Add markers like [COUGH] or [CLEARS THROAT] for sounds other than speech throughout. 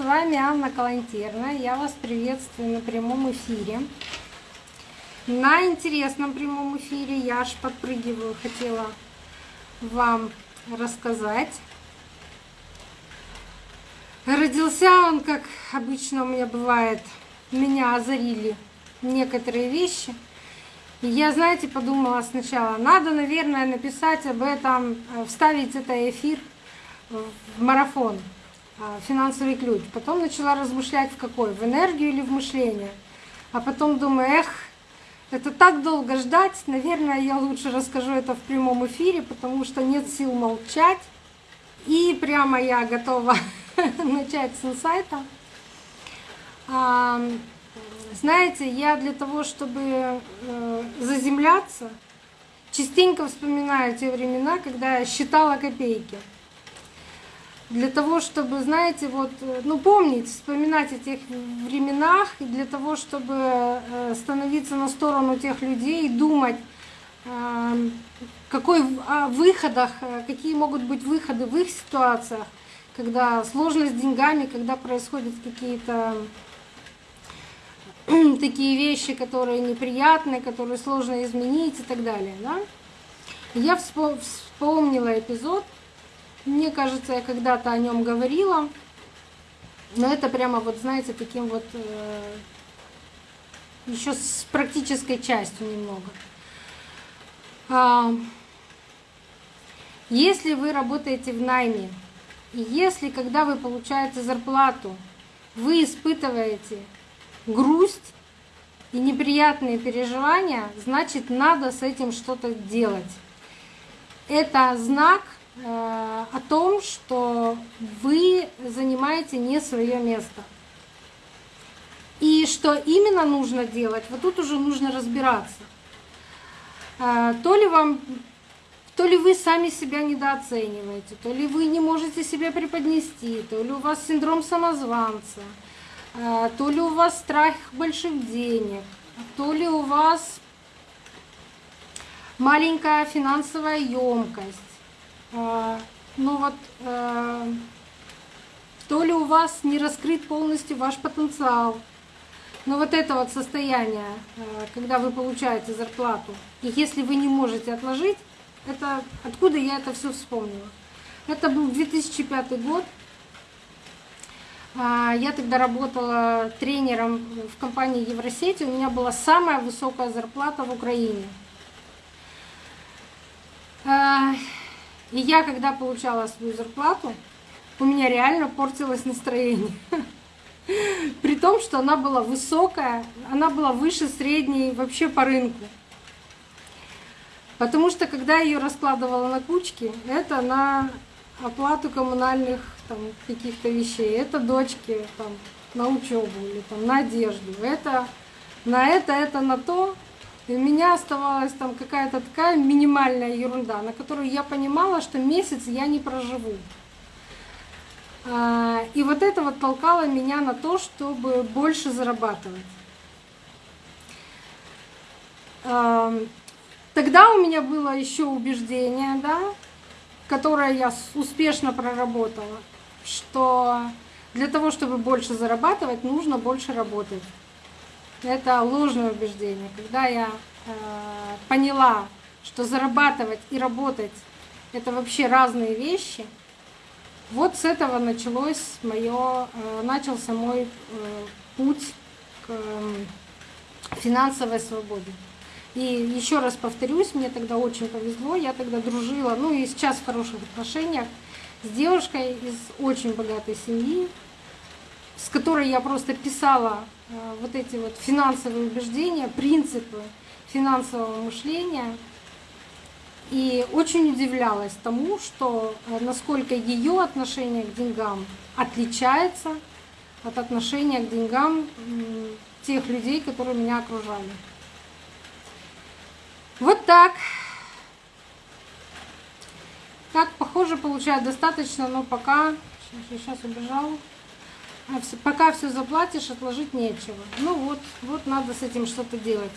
вами Анна Калантерна. Я вас приветствую на прямом эфире. На интересном прямом эфире я аж подпрыгиваю, хотела вам рассказать. Родился он, как обычно у меня бывает, меня озарили некоторые вещи. И я, знаете, подумала сначала, надо, наверное, написать об этом, э, вставить это эфир в марафон. А, финансовый ключ. Потом начала размышлять в какой, в энергию или в мышление. А потом думаю, эх, это так долго ждать, наверное, я лучше расскажу это в прямом эфире, потому что нет сил молчать. И прямо я готова [LAUGHS] начать с инсайта. Знаете, я для того, чтобы э, заземляться, частенько вспоминаю те времена, когда я считала копейки для того, чтобы, знаете, вот, э, ну, помнить, вспоминать о тех временах, и для того, чтобы э, становиться на сторону тех людей, думать, э, какой, о выходах, какие могут быть выходы в их ситуациях, когда сложность с деньгами, когда происходят какие-то [CLEARS THROAT] такие вещи, которые неприятные, которые сложно изменить и так далее. Да? Я вспомнила эпизод, мне кажется, я когда-то о нем говорила, но это прямо вот, знаете, таким вот э, еще с практической частью немного. А, если вы работаете в найме, и если, когда вы получаете зарплату, вы испытываете грусть и неприятные переживания, значит, надо с этим что-то делать. Это знак – о том, что вы занимаете не свое место. И что именно нужно делать, вот тут уже нужно разбираться. Э, то ли вам то ли вы сами себя недооцениваете, то ли вы не можете себя преподнести, то ли у вас синдром самозванца, э, то ли у вас страх больших денег, то ли у вас маленькая финансовая емкость, ну вот, э, то ли у вас не раскрыт полностью ваш потенциал, но вот это вот состояние, э, когда вы получаете зарплату, и если вы не можете отложить, это откуда я это все вспомнила? Это был 2005 год. А, я тогда работала тренером в компании Евросети. У меня была самая высокая зарплата в Украине. И я, когда получала свою зарплату, у меня реально портилось настроение. [LAUGHS] При том, что она была высокая, она была выше средней вообще по рынку. Потому что когда я ее раскладывала на кучки, это на оплату коммунальных там, каких-то вещей, это дочки там, на учебу или там, на одежду, это на это, это на то. У меня оставалась там какая-то такая минимальная ерунда, на которую я понимала, что месяц я не проживу. А, и вот это вот толкало меня на то, чтобы больше зарабатывать. А, тогда у меня было еще убеждение, да, которое я успешно проработала, что для того, чтобы больше зарабатывать, нужно больше работать. Это ложное убеждение. Когда я э, поняла, что зарабатывать и работать это вообще разные вещи, вот с этого началось мое, э, начался мой э, путь к э, финансовой свободе. И еще раз повторюсь, мне тогда очень повезло, я тогда дружила, ну и сейчас в хороших отношениях с девушкой из очень богатой семьи, с которой я просто писала Э, вот эти вот финансовые убеждения, принципы финансового мышления. И очень удивлялась тому, что э, насколько ее отношение к деньгам отличается от отношения к деньгам тех людей, которые меня окружали. Вот так. Так, похоже, получает достаточно, но пока... Сейчас убежал. А пока все заплатишь, отложить нечего. Ну вот, вот надо с этим что-то делать.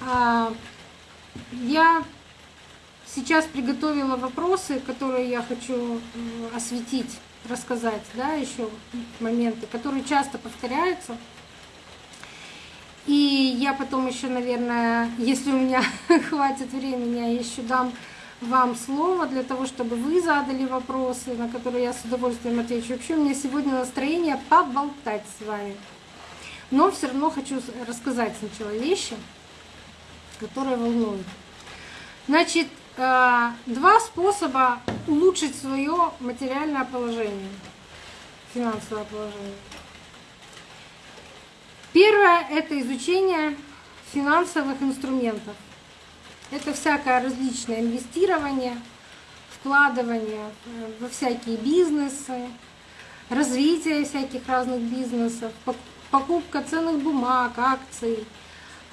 А, я сейчас приготовила вопросы, которые я хочу осветить рассказать, да, еще моменты, которые часто повторяются. И я потом еще, наверное, если у меня [LAUGHS] хватит времени, я еще дам вам слово для того, чтобы вы задали вопросы, на которые я с удовольствием отвечу. Вообще у меня сегодня настроение поболтать с вами. Но все равно хочу рассказать сначала вещи, которые волнуют. Значит, э, два способа улучшить свое материальное положение, финансовое положение. Первое – это изучение финансовых инструментов. Это всякое различное инвестирование, вкладывание э, во всякие бизнесы, развитие всяких разных бизнесов, покупка ценных бумаг, акций,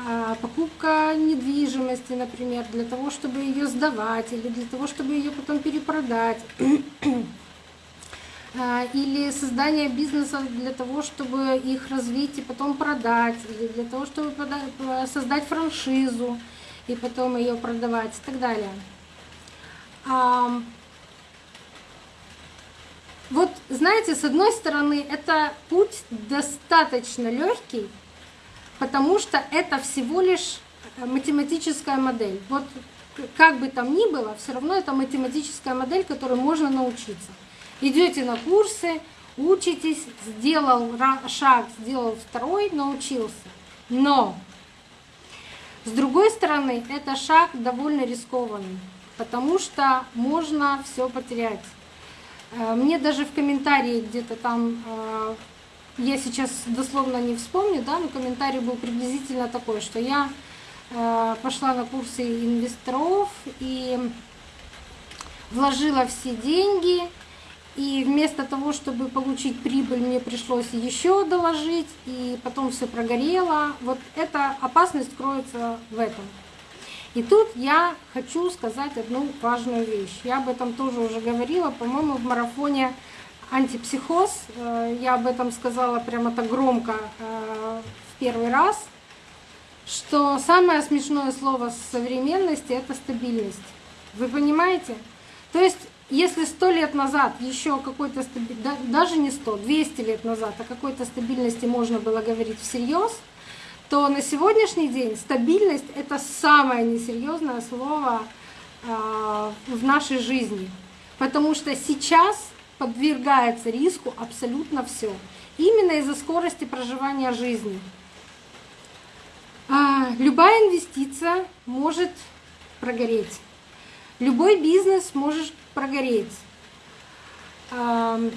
а, покупка недвижимости, например, для того, чтобы ее сдавать или для того, чтобы ее потом перепродать. [CLEARS THROAT] А, или создание бизнеса для того, чтобы их развить и потом продать, или для того, чтобы создать франшизу и потом ее продавать и так далее. Вот, знаете, с одной стороны, это путь достаточно легкий, потому что это всего лишь математическая модель. Вот как бы там ни было, все равно это математическая модель, которой можно научиться. Идете на курсы, учитесь, сделал шаг, сделал второй, научился. Но с другой стороны, это шаг довольно рискованный, потому что можно все потерять. Э, мне даже в комментарии где-то там, э, я сейчас дословно не вспомню, да, но комментарий был приблизительно такой, что я э, пошла на курсы инвесторов и вложила все деньги, и вместо того, чтобы получить прибыль, мне пришлось еще доложить, и потом все прогорело. Вот эта опасность кроется в этом. И тут я хочу сказать одну важную вещь. Я об этом тоже уже говорила, по-моему, в марафоне «Антипсихоз». Э, я об этом сказала прямо так громко э, в первый раз, что самое смешное слово современности — это стабильность. Вы понимаете? То есть если сто лет назад еще какой-то даже не сто, 200 лет назад о какой-то стабильности можно было говорить всерьез, то на сегодняшний день стабильность — это самое несерьезное слово а, в нашей жизни. Потому что сейчас подвергается риску абсолютно все. Именно из-за скорости проживания жизни. А, любая инвестиция может прогореть. Любой бизнес может прогореть. За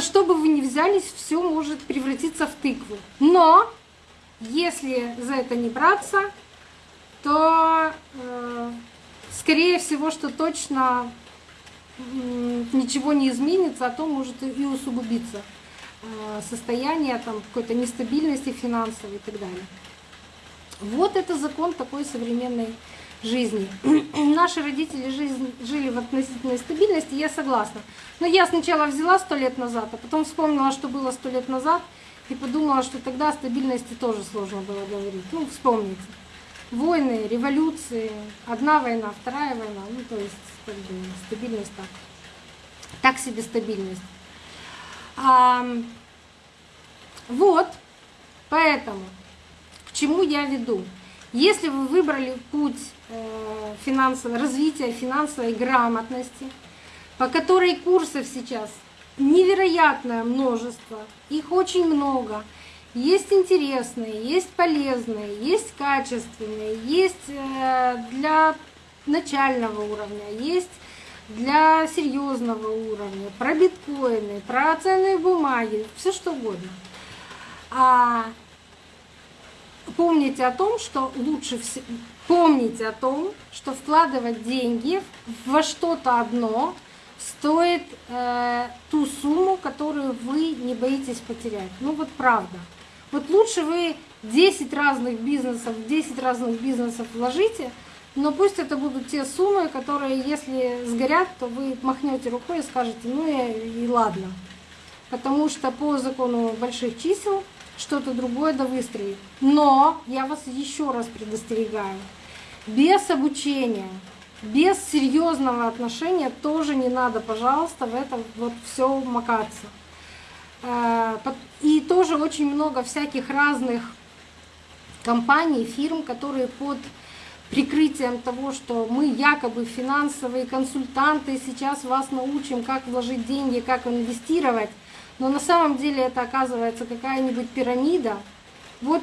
что бы вы ни взялись, все может превратиться в тыкву. Но если за это не браться, то э, скорее всего, что точно ничего не изменится, а то может и усугубиться э, состояние там какой-то нестабильности финансовой и так далее. Вот это закон такой современной жизни. [CLEARS THROAT] Наши родители жизнь, жили в относительной стабильности, я согласна. Но я сначала взяла сто лет назад, а потом вспомнила, что было сто лет назад, и подумала, что тогда о стабильности тоже сложно было говорить. Ну, вспомните. Войны, революции, одна война, вторая война, ну, то есть бы, стабильность так. Так себе стабильность. А, вот, поэтому, к чему я веду? Если вы выбрали путь э, финансового, развития финансовой грамотности, по которой курсов сейчас невероятное множество, их очень много, есть интересные, есть полезные, есть качественные, есть э, для начального уровня, есть для серьезного уровня, про биткоины, про ценные бумаги, все что угодно. А помните о том, что лучше всего помните о том, что вкладывать деньги во что-то одно стоит э, ту сумму, которую вы не боитесь потерять. Ну вот правда. Вот лучше вы 10 разных бизнесов, 10 разных бизнесов вложите, но пусть это будут те суммы, которые, если сгорят, то вы махнете рукой и скажете, ну и, и ладно. Потому что по закону больших чисел что-то другое да выстрелит. Но я вас еще раз предостерегаю. Без обучения, без серьезного отношения тоже не надо, пожалуйста, в это вот все макаться. Э, и тоже очень много всяких разных компаний, фирм, которые под прикрытием того, что мы якобы финансовые консультанты, сейчас вас научим, как вложить деньги, как инвестировать, но на самом деле это оказывается какая-нибудь пирамида, вот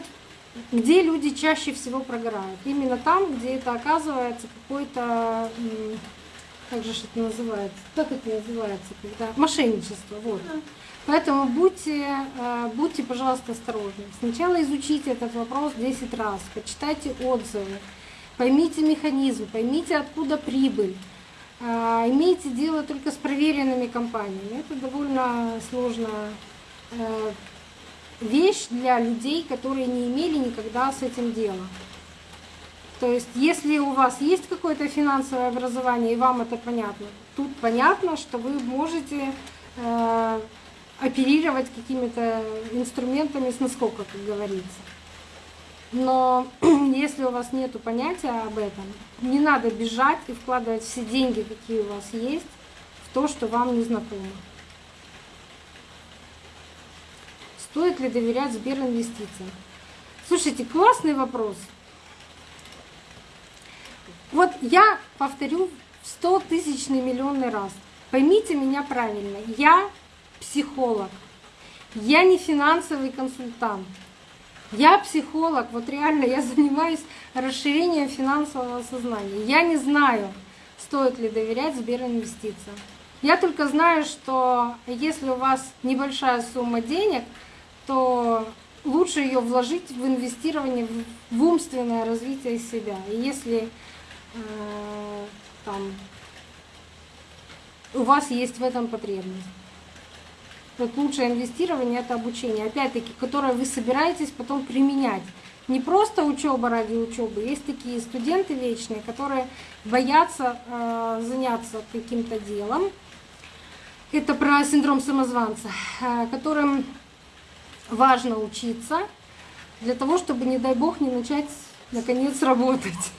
где люди чаще всего прогорают. Именно там, где это оказывается какой-то, как же это называется, как это называется, когда мошенничество, вот. Поэтому будьте, э, будьте, пожалуйста, осторожны. Сначала изучите этот вопрос 10 раз, почитайте отзывы, поймите механизм, поймите, откуда прибыль. А, имейте дело только с проверенными компаниями. Это довольно сложная э, вещь для людей, которые не имели никогда с этим дела. То есть, если у вас есть какое-то финансовое образование и вам это понятно, тут понятно, что вы можете э, оперировать какими-то инструментами с наскока, как говорится. Но [CLEARS THROAT] если у вас нет понятия об этом, не надо бежать и вкладывать все деньги, какие у вас есть, в то, что вам не знакомо. Стоит ли доверять Сберинвестициям? Слушайте, классный вопрос. Вот я повторю в 100 тысячный миллионный раз. Поймите меня правильно. Я психолог. Я не финансовый консультант. Я психолог, вот реально я занимаюсь расширением финансового сознания. Я не знаю, стоит ли доверять Сберинвестициям. Я только знаю, что если у вас небольшая сумма денег, то лучше ее вложить в инвестирование в умственное развитие себя. И если э, там, у вас есть в этом потребность. Вот лучшее инвестирование это обучение, опять-таки, которое вы собираетесь потом применять. Не просто учеба ради учебы. Есть такие студенты вечные, которые боятся э, заняться каким-то делом. Это про синдром самозванца, э, которым важно учиться для того, чтобы, не дай бог, не начать наконец работать.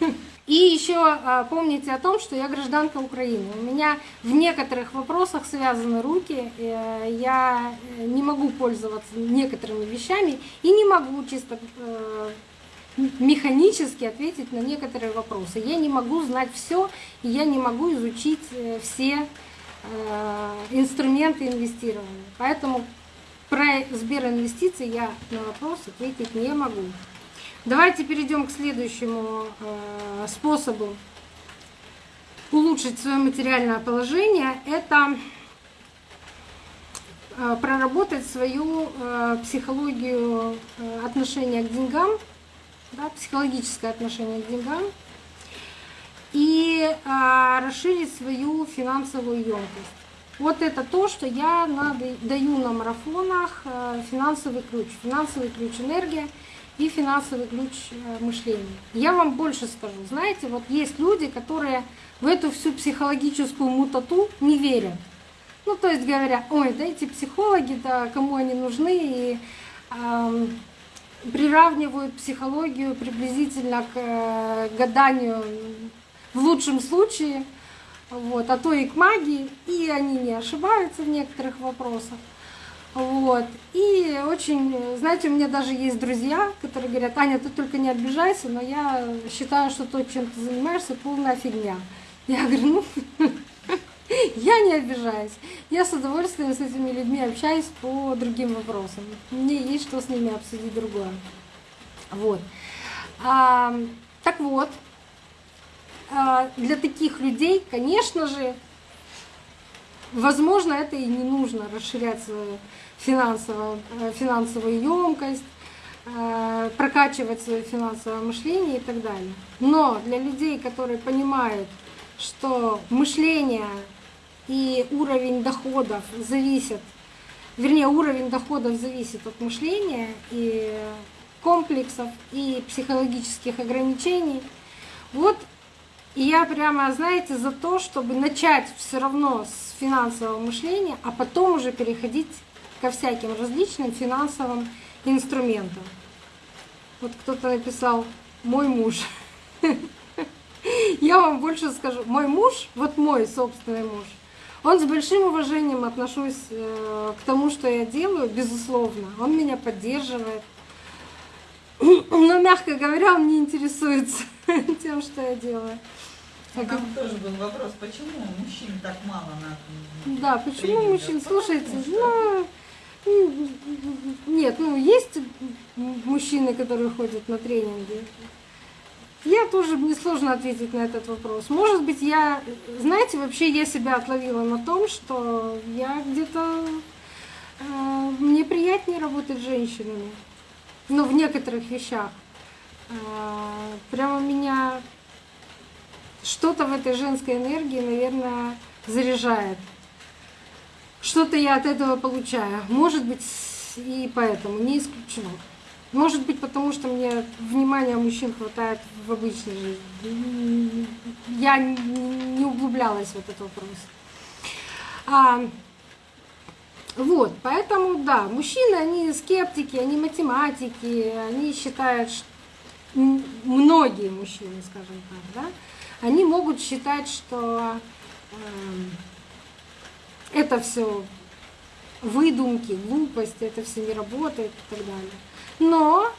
И еще а, помните о том, что я гражданка Украины. У меня в некоторых вопросах связаны руки, э, я э, не могу пользоваться некоторыми вещами и не могу чисто э, механически ответить на некоторые вопросы. Я не могу знать все, и я не могу изучить все инструменты инвестирования. Поэтому про Сберинвестиции я на вопрос ответить не могу. Давайте перейдем к следующему э, способу улучшить свое материальное положение. Это э, проработать свою э, психологию отношения к деньгам, да, психологическое отношение к деньгам и расширить свою финансовую емкость. Вот это то, что я даю на марафонах финансовый ключ. Финансовый ключ энергия – и финансовый ключ э, мышления. Я вам больше скажу. Знаете, вот есть люди, которые в эту всю психологическую мутату не верят. Ну, то есть говорят, ой, да эти психологи, да кому они нужны, и э, приравнивают психологию приблизительно к э, гаданию в лучшем случае, вот, а то и к магии, и они не ошибаются в некоторых вопросах. Вот. И очень, знаете, у меня даже есть друзья, которые говорят, Аня, ты только не обижайся, но я считаю, что то, чем ты занимаешься, полная фигня. Я говорю, ну, [LAUGHS] я не обижаюсь. Я с удовольствием с этими людьми общаюсь по другим вопросам. Мне есть что с ними обсудить другое. Вот. А, так вот, для таких людей, конечно же, возможно, это и не нужно расширять свою финансовую, э, финансовую емкость, э, прокачивать свое финансовое мышление и так далее. Но для людей, которые понимают, что мышление и уровень доходов зависят, вернее, уровень доходов зависит от мышления и комплексов и психологических ограничений. Вот и я прямо, знаете, за то, чтобы начать все равно с финансового мышления, а потом уже переходить ко всяким различным финансовым инструментам. Вот кто-то написал «мой муж». Я вам больше скажу. Мой муж, вот мой собственный муж, он с большим уважением отношусь э, к тому, что я делаю, безусловно. Он меня поддерживает. Но, мягко говоря, он не интересуется [LAUGHS] тем, что я делаю. А там тоже был вопрос, почему мужчин так мало на Да, почему тренингах? мужчин? Слушайте, ну, нет, ну есть мужчины, которые ходят на тренинги. Я тоже мне сложно ответить на этот вопрос. Может быть, я, знаете, вообще я себя отловила на том, что я где-то э, мне приятнее работать с женщинами. Ну, в некоторых вещах. Э, прямо меня что-то в этой женской энергии, наверное, заряжает. Что-то я от этого получаю. Может быть, и поэтому, не исключено. Может быть, потому что мне внимания мужчин хватает в обычной жизни. Я не углублялась в этот вопрос. А, вот, поэтому, да, мужчины, они скептики, они математики, они считают, что многие мужчины, скажем так, да, они могут считать, что э, это все выдумки, глупости, это все не работает и так далее. Но,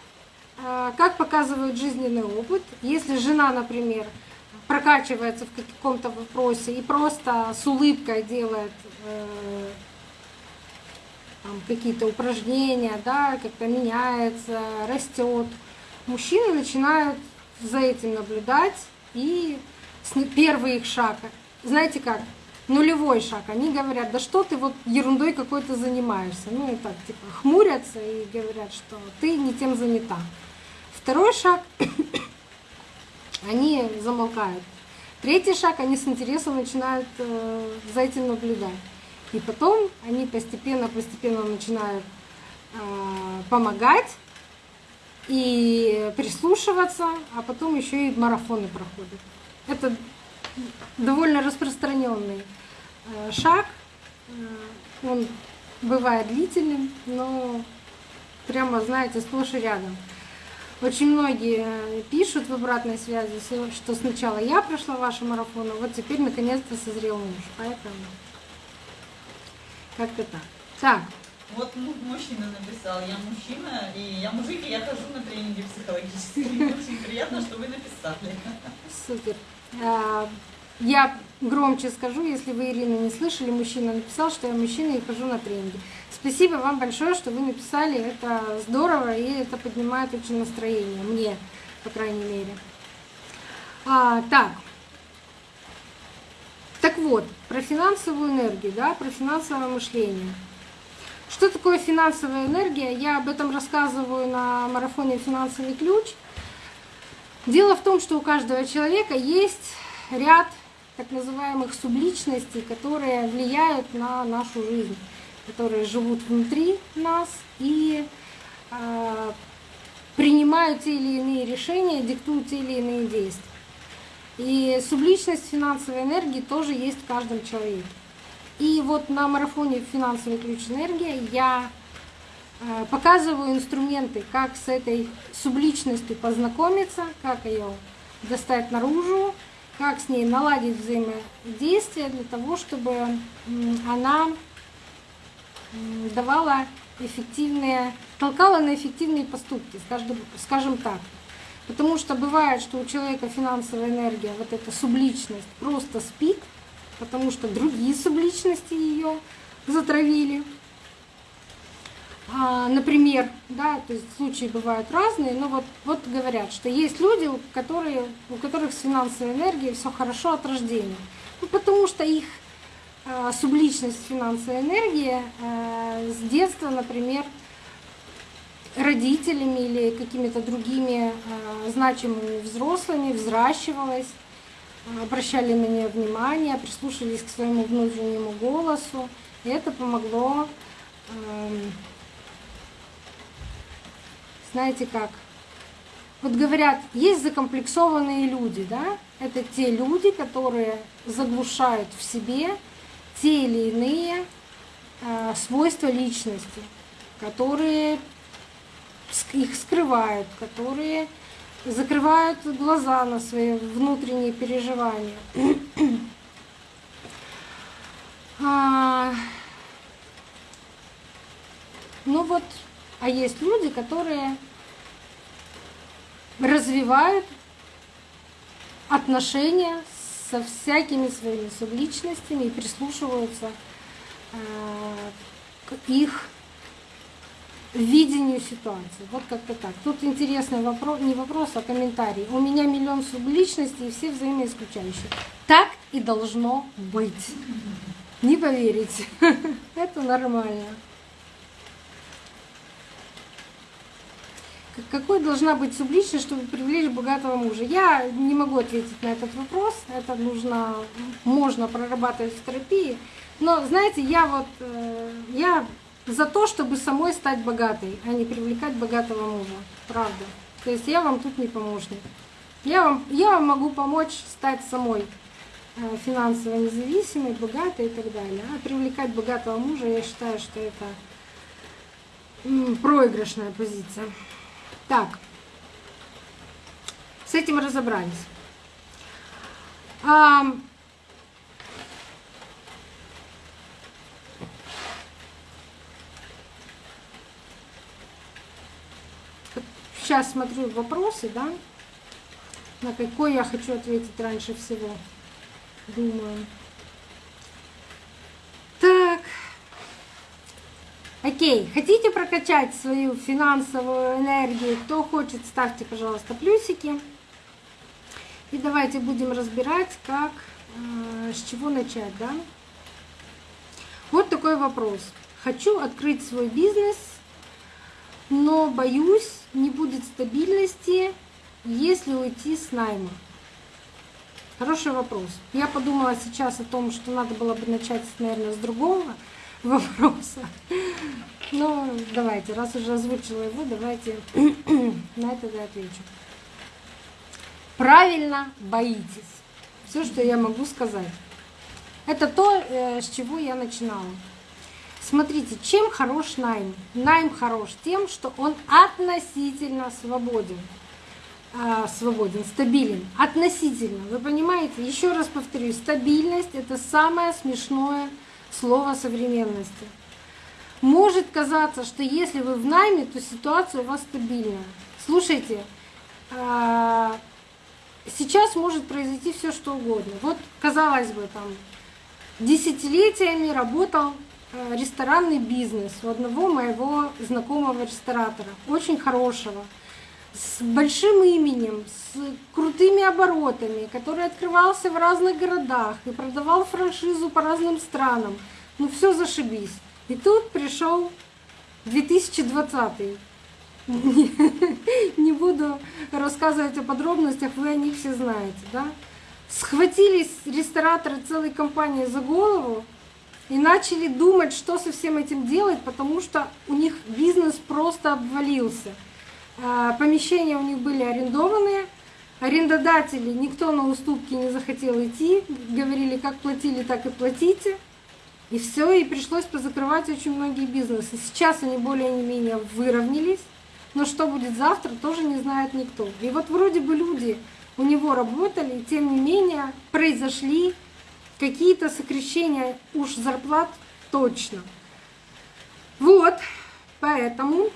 э, как показывает жизненный опыт, если жена, например, прокачивается в каком-то вопросе и просто с улыбкой делает э, какие-то упражнения, да, как-то меняется, растет, мужчины начинают за этим наблюдать и первый их шаг, знаете как, нулевой шаг, они говорят, да что ты вот ерундой какой-то занимаешься, ну и так, типа, хмурятся и говорят, что ты не тем занята. Второй шаг, [CLEARS THROAT] они замолкают. Третий шаг, они с интересом начинают э, за этим наблюдать. И потом они постепенно-постепенно начинают э, помогать и прислушиваться, а потом еще и марафоны проходят. Это довольно распространенный э, шаг. Э, он бывает длительным, но прямо, знаете, сплошь и рядом. Очень многие пишут в обратной связи, что сначала я прошла ваши марафоны, вот теперь наконец-то созрел муж. Поэтому как-то так. Так. Вот мужчина написал, я мужчина, и я мужик, и я хожу на тренинги психологические. Очень приятно, что вы написали. Супер. А, я громче скажу, если вы, Ирина, не слышали, мужчина написал, что я мужчина и хожу на тренинги. Спасибо вам большое, что вы написали, это здорово, и это поднимает очень настроение, мне, по крайней мере. А, так, так вот, про финансовую энергию, да, про финансовое мышление. Что такое финансовая энергия? Я об этом рассказываю на марафоне «Финансовый ключ». Дело в том, что у каждого человека есть ряд так называемых субличностей, которые влияют на нашу жизнь, которые живут внутри нас и э, принимают те или иные решения, диктуют те или иные действия. И субличность финансовой энергии тоже есть в каждом человеке. И вот на марафоне «Финансовый ключ энергия» я показываю инструменты, как с этой субличностью познакомиться, как ее достать наружу, как с ней наладить взаимодействие для того, чтобы она давала эффективные, толкала на эффективные поступки, скажем так. Потому что бывает, что у человека финансовая энергия, вот эта субличность, просто спит, потому что другие субличности ее затравили. А, например, да, то есть случаи бывают разные, но вот, вот говорят, что есть люди, которые, у которых с финансовой энергией все хорошо от рождения. Ну, потому что их э, субличность финансовой энергии э, с детства, например, родителями или какими-то другими значимыми взрослыми взращивалась, обращали на нее внимание, прислушивались к своему внутреннему голосу. И это помогло, э, знаете как, вот говорят, есть закомплексованные люди, да? Это те люди, которые заглушают в себе те или иные э, свойства личности, которые их скрывают, которые закрывают глаза на свои внутренние переживания. [CLEARS THROAT] А, ну вот, а есть люди, которые развивают отношения со всякими своими субличностями и прислушиваются э, к их видению ситуации. Вот как-то так. Тут интересный вопрос, не вопрос, а комментарий. У меня миллион субличностей и все взаимоисключающие. Так и должно быть. Не поверите. [LAUGHS] Это нормально. Какой должна быть субличность, чтобы привлечь богатого мужа? Я не могу ответить на этот вопрос. Это нужно, можно прорабатывать в терапии. Но, знаете, я вот, э, я за то, чтобы самой стать богатой, а не привлекать богатого мужа. Правда. То есть я вам тут не помощник. Я вам, я вам могу помочь стать самой э, финансово независимой, богатой и так далее. А привлекать богатого мужа, я считаю, что это проигрышная позиция. Так, с этим разобрались. А, сейчас смотрю вопросы, да, на какой я хочу ответить раньше всего. Думаю. Так. Окей, хотите прокачать свою финансовую энергию? Кто хочет, ставьте, пожалуйста, плюсики. И давайте будем разбирать, как, э, с чего начать, да? Вот такой вопрос. Хочу открыть свой бизнес, но боюсь, не будет стабильности, если уйти с найма. Хороший вопрос. Я подумала сейчас о том, что надо было бы начать, наверное, с другого вопроса. Но давайте, раз уже озвучила его, давайте [CLEARS THROAT] на это я отвечу. Правильно боитесь. Все, что я могу сказать. Это то, э, с чего я начинала. Смотрите, чем хорош найм? Найм хорош тем, что он относительно свободен. А, свободен, стабилен. Относительно. Вы понимаете? Еще раз повторюсь, стабильность это самое смешное слово современности. Может казаться, что если вы в найме, то ситуация у вас стабильная. Слушайте, а, сейчас может произойти все что угодно. Вот, казалось бы, там десятилетиями работал э, ресторанный бизнес у одного моего знакомого ресторатора, очень хорошего, с большим именем, с крутыми оборотами, который открывался в разных городах и продавал франшизу по разным странам. Ну все зашибись. И тут пришел 2020. Не буду рассказывать о подробностях, вы о них все знаете, да? Схватились рестораторы целой компании за голову и начали думать, что со всем этим делать, потому что у них бизнес просто обвалился. А, помещения у них были арендованные, арендодатели, никто на уступки не захотел идти, говорили, как платили, так и платите. И все, и пришлось позакрывать очень многие бизнесы. Сейчас они более-менее выровнялись, но что будет завтра, тоже не знает никто. И вот вроде бы люди у него работали, тем не менее произошли какие-то сокращения уж зарплат точно. Вот, поэтому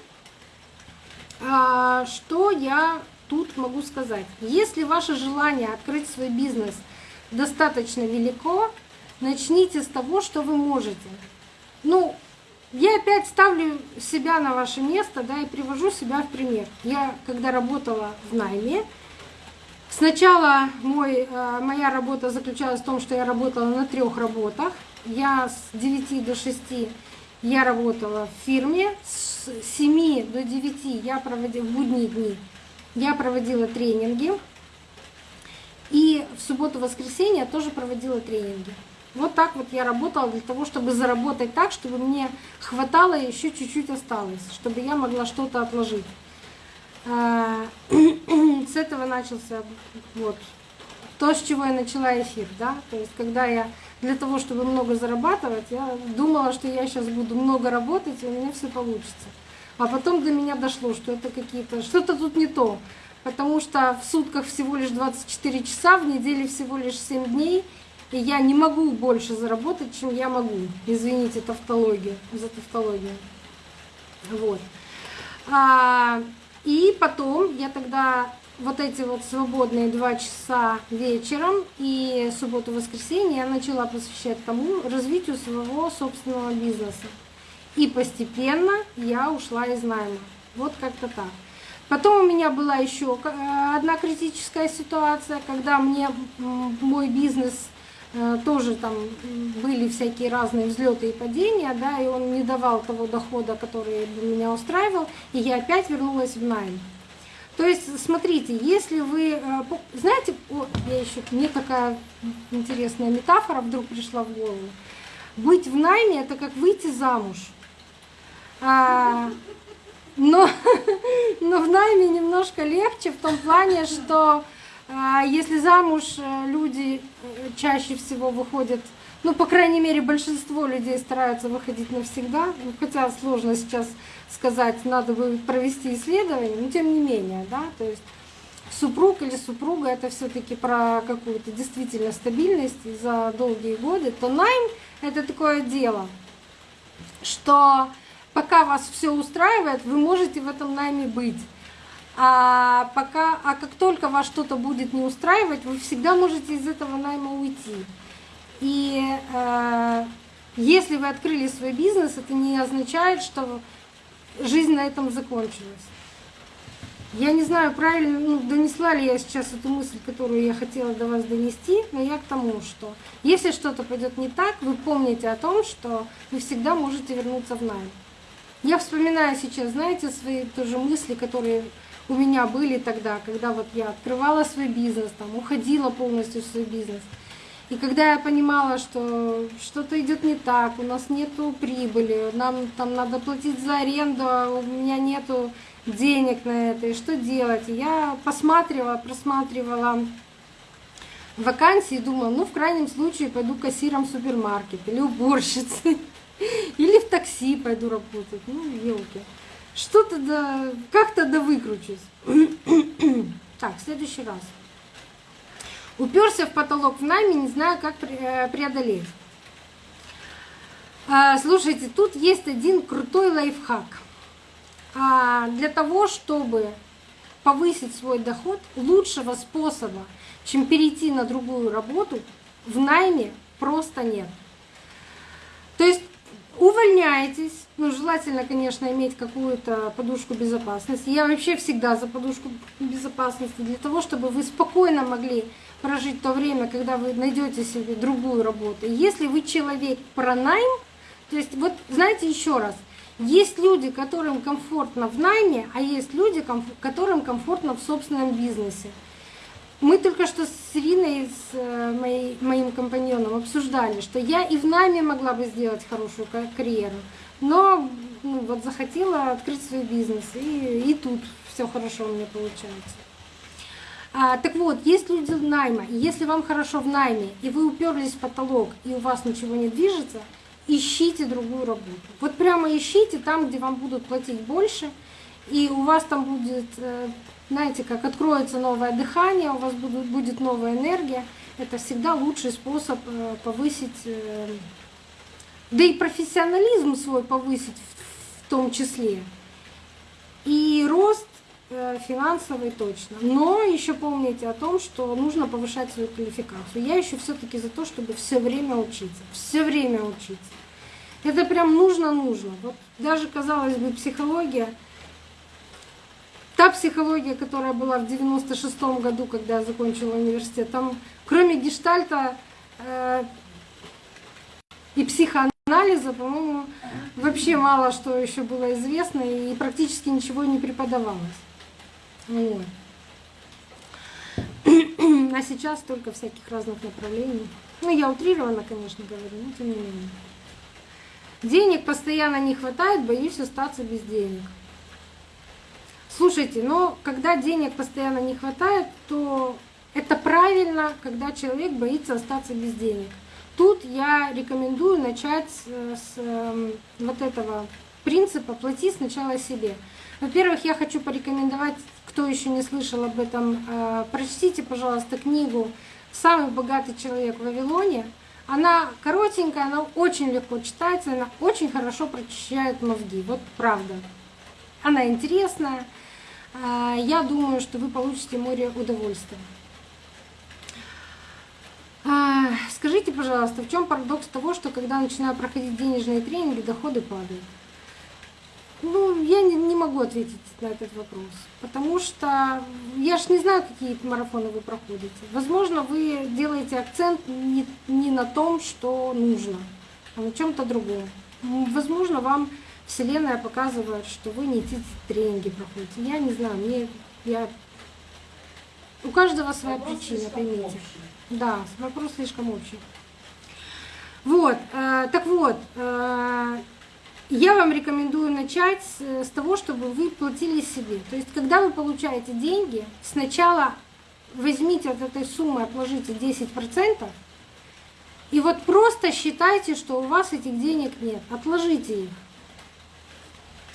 что я тут могу сказать? Если ваше желание открыть свой бизнес достаточно велико, начните с того, что вы можете. Ну, я опять ставлю себя на ваше место, да, и привожу себя в пример. Я, когда работала в найме, сначала мой, э, моя работа заключалась в том, что я работала на трех работах. Я с 9 до 6 я работала в фирме, с 7 до 9 я проводила, в будние дни я проводила тренинги. И в субботу-воскресенье тоже проводила тренинги. Вот так вот я работала для того, чтобы заработать так, чтобы мне хватало и еще чуть-чуть осталось, чтобы я могла что-то отложить. А, [CLEARS THROAT] с этого начался вот то, с чего я начала эфир, да, то есть когда я для того, чтобы много зарабатывать, я думала, что я сейчас буду много работать, и у меня все получится. А потом до меня дошло, что это какие-то... Что-то тут не то. Потому что в сутках всего лишь 24 часа, в неделе всего лишь 7 дней. И я не могу больше заработать, чем я могу. Извините, тавтологию, за тавтологию. Вот. А, и потом я тогда вот эти вот свободные два часа вечером и субботу-воскресенье я начала посвящать тому развитию своего собственного бизнеса. И постепенно я ушла из найма. Вот как-то так. Потом у меня была еще э, одна критическая ситуация, когда мне мой бизнес э, тоже там были всякие разные взлеты и падения, да, и он не давал того дохода, который меня устраивал, и я опять вернулась в найм. То есть, смотрите, если вы, э, знаете, о, я еще, мне такая интересная метафора вдруг пришла в голову. Быть в найме – это как выйти замуж. А, но, [LAUGHS] но в найме немножко легче в том плане, что а, если замуж э, люди э, чаще всего выходят ну, по крайней мере, большинство людей стараются выходить навсегда, ну, хотя сложно сейчас сказать, надо бы провести исследование, но тем не менее, да, то есть супруг или супруга это все-таки про какую-то действительно стабильность за долгие годы, то найм это такое дело, что пока вас все устраивает, вы можете в этом найме быть. А, пока, а как только вас что-то будет не устраивать, вы всегда можете из этого найма уйти. И э, если вы открыли свой бизнес, это не означает, что жизнь на этом закончилась. Я не знаю, правильно ну, донесла ли я сейчас эту мысль, которую я хотела до вас донести, но я к тому, что если что-то пойдет не так, вы помните о том, что вы всегда можете вернуться в найм. Я вспоминаю сейчас, знаете, свои тоже мысли, которые у меня были тогда, когда вот я открывала свой бизнес, там, уходила полностью в свой бизнес – и когда я понимала, что что-то идет не так, у нас нету прибыли, нам там надо платить за аренду, а у меня нету денег на это, и что делать? И я посматривала, просматривала вакансии и думала, ну в крайнем случае пойду кассиром в супермаркет или уборщицей, [LAUGHS] или в такси пойду работать, ну елки. Что-то да, как-то да выкручусь. [CLEARS THROAT] так, следующий раз. Уперся в потолок в найме, не знаю, как э, преодолеть. А, слушайте, тут есть один крутой лайфхак. А, для того, чтобы повысить свой доход, лучшего способа, чем перейти на другую работу, в найме просто нет. То есть увольняетесь, ну, желательно, конечно, иметь какую-то подушку безопасности. Я вообще всегда за подушку безопасности, для того, чтобы вы спокойно могли прожить то время, когда вы найдете себе другую работу. Если вы человек про найм, то есть вот знаете еще раз, есть люди, которым комфортно в найме, а есть люди, которым комфортно в собственном бизнесе. Мы только что с Ириной, с э, моей, моим компаньоном обсуждали, что я и в найме могла бы сделать хорошую карьеру, но ну, вот захотела открыть свой бизнес, и, и тут все хорошо у меня получается. А, так вот, есть люди найма, и если вам хорошо в найме, и вы уперлись в потолок, и у вас ничего не движется, ищите другую работу. Вот прямо ищите там, где вам будут платить больше, и у вас там будет, э, знаете, как откроется новое дыхание, у вас будет, будет новая энергия. Это всегда лучший способ э, повысить, э, да и профессионализм свой повысить в том числе. И рост финансовый точно. Но еще помните о том, что нужно повышать свою квалификацию. Я еще все-таки за то, чтобы все время учиться. Все время учиться. Это прям нужно-нужно. Вот даже, казалось бы, психология, та психология, которая была в 96-м году, когда я закончила университет, там кроме гештальта э, и психоанализа, по-моему, вообще мало что еще было известно и практически ничего не преподавалось. Вот. [CLEARS THROAT] А сейчас только всяких разных направлений. Ну, я утрированно, конечно, говорю, но тем не менее. Денег постоянно не хватает, боюсь остаться без денег. Слушайте, но когда денег постоянно не хватает, то это правильно, когда человек боится остаться без денег. Тут я рекомендую начать с, эм, вот этого принципа «плати сначала себе». Во-первых, я хочу порекомендовать, кто еще не слышал об этом, э, прочтите, пожалуйста, книгу «Самый богатый человек в Вавилоне». Она коротенькая, она очень легко читается, она очень хорошо прочищает мозги. Вот правда. Она интересная. Э, я думаю, что вы получите море удовольствия. А, скажите, пожалуйста, в чем парадокс того, что когда начинаю проходить денежные тренинги, доходы падают? Ну, я не, не могу ответить на этот вопрос, потому что я ж не знаю, какие марафоны вы проходите. Возможно, вы делаете акцент не, не на том, что нужно, а на чем-то другом. Возможно, вам Вселенная показывает, что вы не те тренинги проходите. Я не знаю, мне я у каждого своя Вопрос причина, поймите. общий. Да, вопрос слишком общий. Вот, э, так вот, э, я вам рекомендую начать с, с того, чтобы вы платили себе. То есть, когда вы получаете деньги, сначала возьмите от этой суммы, отложите 10%, и вот просто считайте, что у вас этих денег нет. Отложите их.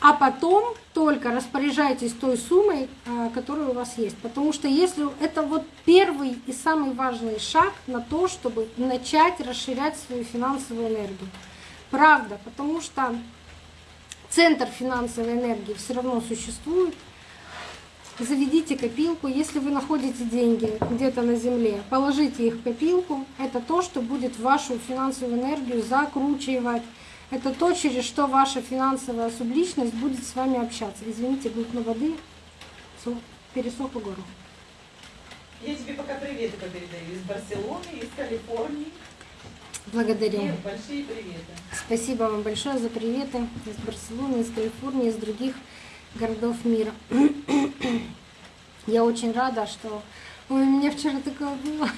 А потом только распоряжайтесь той суммой, а, которая у вас есть. Потому что если это вот первый и самый важный шаг на то, чтобы начать расширять свою финансовую энергию. Правда, потому что центр финансовой энергии все равно существует. Заведите копилку. Если вы находите деньги где-то на земле, положите их в копилку. Это то, что будет вашу финансовую энергию закручивать. Это то, через что ваша финансовая субличность будет с вами общаться. Извините, глотну воды, Су- пересохло горло. Я тебе пока приветы передаю из Барселоны, из Калифорнии. Благодарю. Ир, большие приветы. Спасибо вам большое за приветы из Барселоны, из Калифорнии, из других городов мира. Я очень рада, что... Ой, у меня вчера такое было.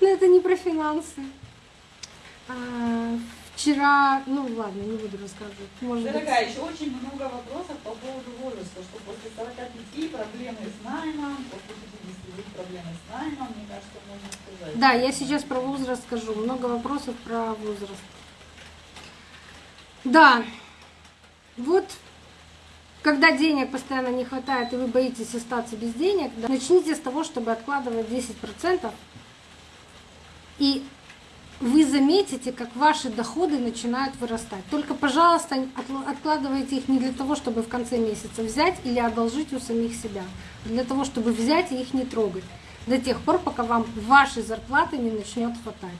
Но это не про финансы. А, Вчера, ну ладно, не буду рассказывать. Может быть, Дорогая, еще очень много вопросов по поводу возраста, что после 45 проблемы с наймом, после 52 проблемы с наймом, мне кажется, можно сказать. Да, я сейчас про возраст скажу. Много вопросов про возраст. Да, вот когда денег постоянно не хватает и вы боитесь остаться без денег, да, начните с того, чтобы откладывать 10%. И вы заметите, как ваши доходы начинают вырастать. Только, пожалуйста, откладывайте их не для того, чтобы в конце месяца взять или одолжить у самих себя, а для того, чтобы взять и их не трогать до тех пор, пока вам вашей зарплаты не начнет хватать.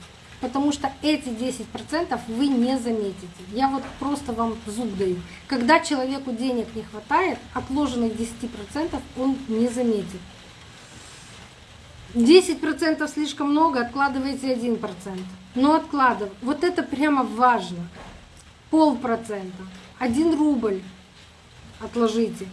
Потому что эти 10% вы не заметите. Я вот просто вам зуб даю. Когда человеку денег не хватает, отложенных 10% он не заметит. 10% слишком много, откладывайте 1%. Но откладывай. Вот это прямо важно. Полпроцента. Один рубль отложите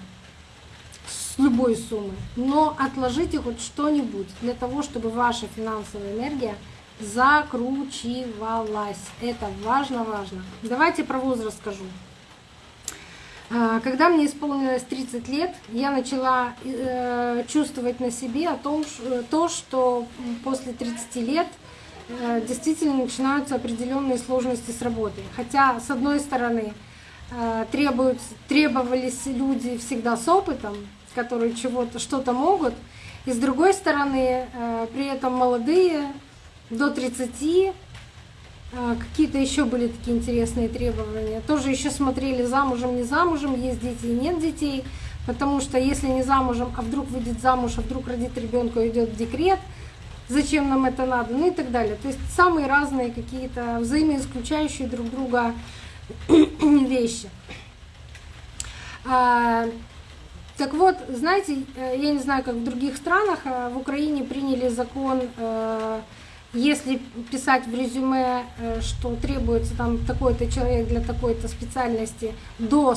с любой суммы. Но отложите хоть что-нибудь для того, чтобы ваша финансовая энергия закручивалась. Это важно-важно. Давайте про возраст скажу. А, Когда мне исполнилось 30 лет, я начала э, чувствовать на себе о том, то, что после 30 лет действительно начинаются определенные сложности с работой. Хотя, с одной стороны, э, требовались люди всегда с опытом, которые чего-то, что-то могут, и с другой стороны, э, при этом молодые, до 30, а, Какие-то еще были такие интересные требования. Тоже еще смотрели замужем, не замужем, есть дети нет детей. Потому что если не замужем, а вдруг выйдет замуж, а вдруг родит ребенка и идет в декрет, зачем нам это надо, ну и так далее. То есть самые разные какие-то взаимоисключающие друг друга [CLEARS THROAT] вещи. А, Так вот, знаете, э, я не знаю, как в других странах, а в Украине приняли закон, э, если писать в резюме, э, что требуется там такой-то человек для такой-то специальности до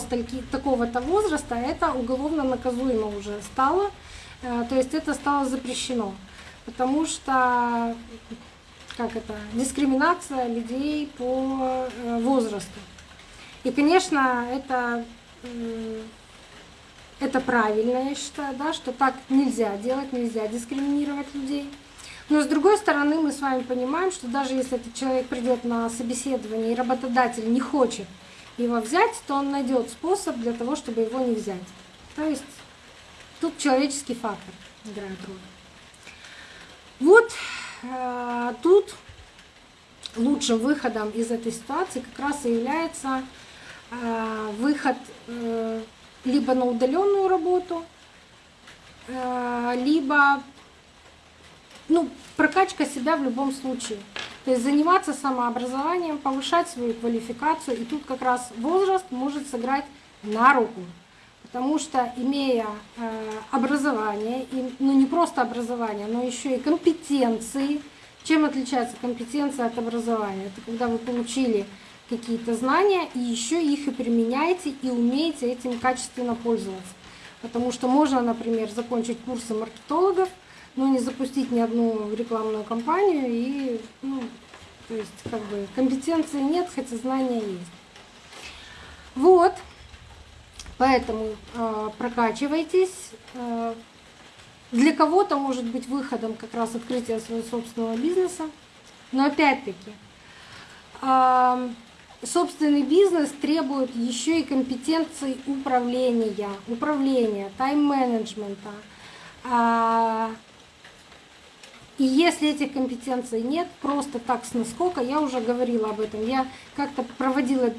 такого-то возраста, это уголовно наказуемо уже стало. То есть это стало запрещено. Потому что как это, дискриминация людей по э, возрасту. И, конечно, это, м, это правильно, я считаю, да, что так нельзя делать, нельзя дискриминировать людей. Но с другой стороны, мы с вами понимаем, что даже если этот человек придет на собеседование и работодатель не хочет его взять, то он найдет способ для того, чтобы его не взять. То есть тут человеческий фактор играет роль. Вот э, тут лучшим выходом из этой ситуации как раз и является э, выход э, либо на удаленную работу, э, либо ну, прокачка себя в любом случае. То есть заниматься самообразованием, повышать свою квалификацию. И тут как раз возраст может сыграть на руку. Потому что имея э, образование, ну не просто образование, но еще и компетенции, чем отличается компетенция от образования? Это когда вы получили какие-то знания и еще их и применяете и умеете этим качественно пользоваться. Потому что можно, например, закончить курсы маркетологов, но не запустить ни одну рекламную кампанию и, ну, то есть, как бы, компетенции нет, хотя знания есть. Вот, поэтому э, прокачивайтесь. Э, для кого-то может быть выходом как раз открытие своего собственного бизнеса, но опять-таки э, собственный бизнес требует еще и компетенций управления, управления, тайм-менеджмента. И если этих компетенций нет, просто так с наскока, я уже говорила об этом, я как-то проводила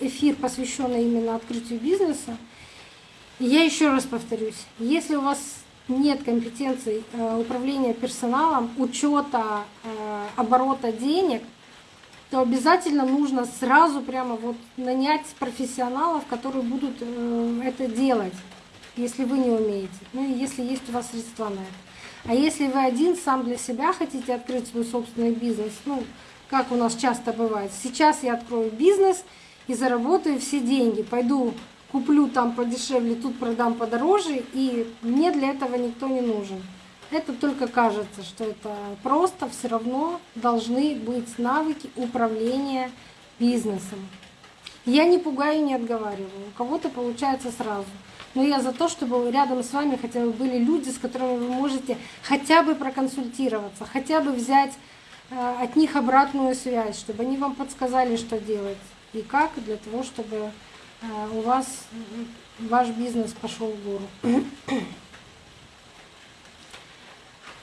эфир, посвященный именно открытию бизнеса. И я еще раз повторюсь, если у вас нет компетенций э, управления персоналом, учета э, оборота денег – то обязательно нужно сразу прямо вот нанять профессионалов, которые будут э, это делать, если вы не умеете, ну и если есть у вас средства на это. А если вы один сам для себя хотите открыть свой собственный бизнес, ну, как у нас часто бывает, сейчас я открою бизнес и заработаю все деньги, пойду куплю там подешевле, тут продам подороже, и мне для этого никто не нужен. Это только кажется, что это просто, все равно должны быть навыки управления бизнесом. Я не пугаю, не отговариваю. У кого-то получается сразу. Но я за то, чтобы рядом с вами хотя бы были люди, с которыми вы можете хотя бы проконсультироваться, хотя бы взять э, от них обратную связь, чтобы они вам подсказали, что делать и как, для того, чтобы э, у вас ваш бизнес пошел в гору. [CLEARS THROAT]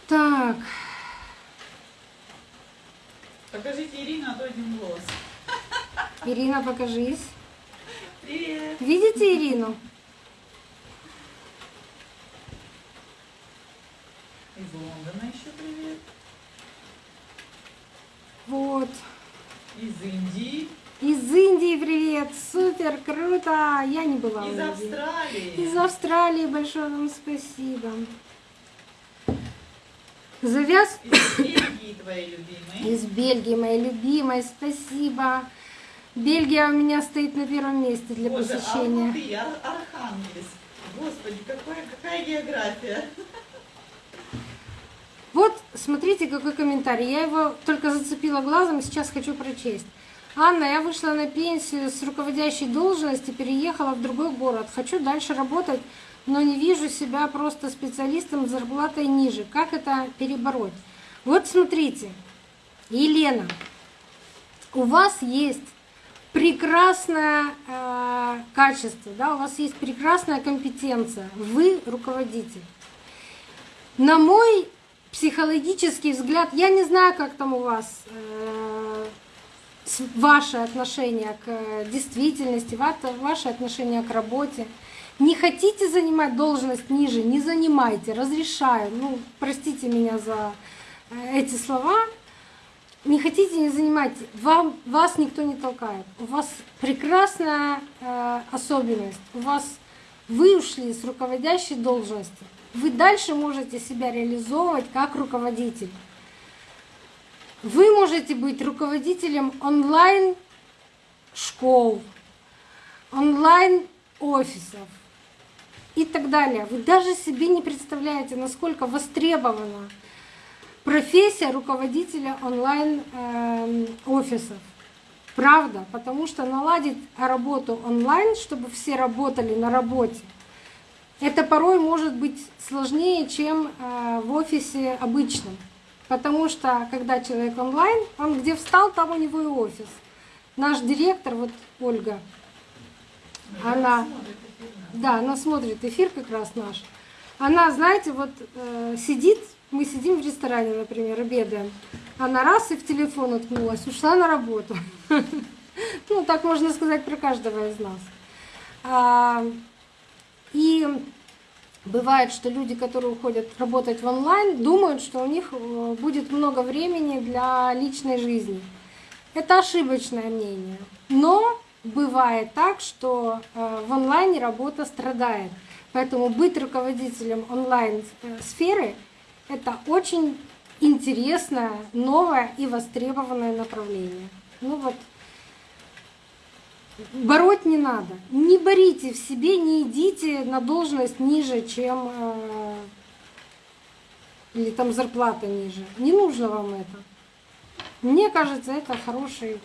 Так. Покажите Ирину, а то один голос. [LAUGHS] Ирина, покажись. Привет. Видите Ирину? Из Лондона еще привет. Вот. Из Индии. Супер, круто. Я не была Из. Австралии. Из Австралии большое вам спасибо. Завяз Из Бельгии твоей любимой. из Бельгии, моей любимой, спасибо. Бельгия у меня стоит на первом месте для Боже, посещения. Алматы, Ар- Архангельск. Господи, какая, какая география. Вот, смотрите, какой комментарий. Я его только зацепила глазом сейчас хочу прочесть. Анна, я вышла на пенсию с руководящей должности, переехала в другой город. Хочу дальше работать, но не вижу себя просто специалистом с зарплатой ниже. Как это перебороть? Вот смотрите, Елена, у вас есть прекрасное э, качество, да, у вас есть прекрасная компетенция, вы руководитель. На мой психологический взгляд, я не знаю, как там у вас э, ваше отношение к э, действительности, ва- ваше отношение к работе. Не хотите занимать должность ниже, не занимайте, разрешаю. Ну, простите меня за э, эти слова. Не хотите, не занимайте. Вам, вас никто не толкает. У вас прекрасная э, особенность. У вас вы ушли с руководящей должности. Вы дальше можете себя реализовывать как руководитель. Вы можете быть руководителем онлайн школ, онлайн офисов и так далее. Вы даже себе не представляете, насколько востребована профессия руководителя онлайн эм, офисов. Правда, потому что наладить работу онлайн, чтобы все работали на работе, это порой может быть сложнее, чем э, в офисе обычном. Потому что когда человек онлайн, он где встал, там у него и офис. наш директор, вот Ольга, она, да, она смотрит эфир как раз наш. Она, знаете, вот э, сидит, мы сидим в ресторане, например, обедаем. Она раз и в телефон уткнулась, ушла на работу. [LAUGHS] Ну, так можно сказать про каждого из нас. А, и бывает, что люди, которые уходят работать в онлайн, думают, что у них э, будет много времени для личной жизни. Это ошибочное мнение. Но бывает так, что э, в онлайне работа страдает. Поэтому быть руководителем онлайн-сферы — это очень интересное, новое и востребованное направление. Ну вот, бороть не надо. Не борите в себе, не идите на должность ниже, чем э, или там зарплата ниже. Не нужно вам это. Мне кажется, это хороший,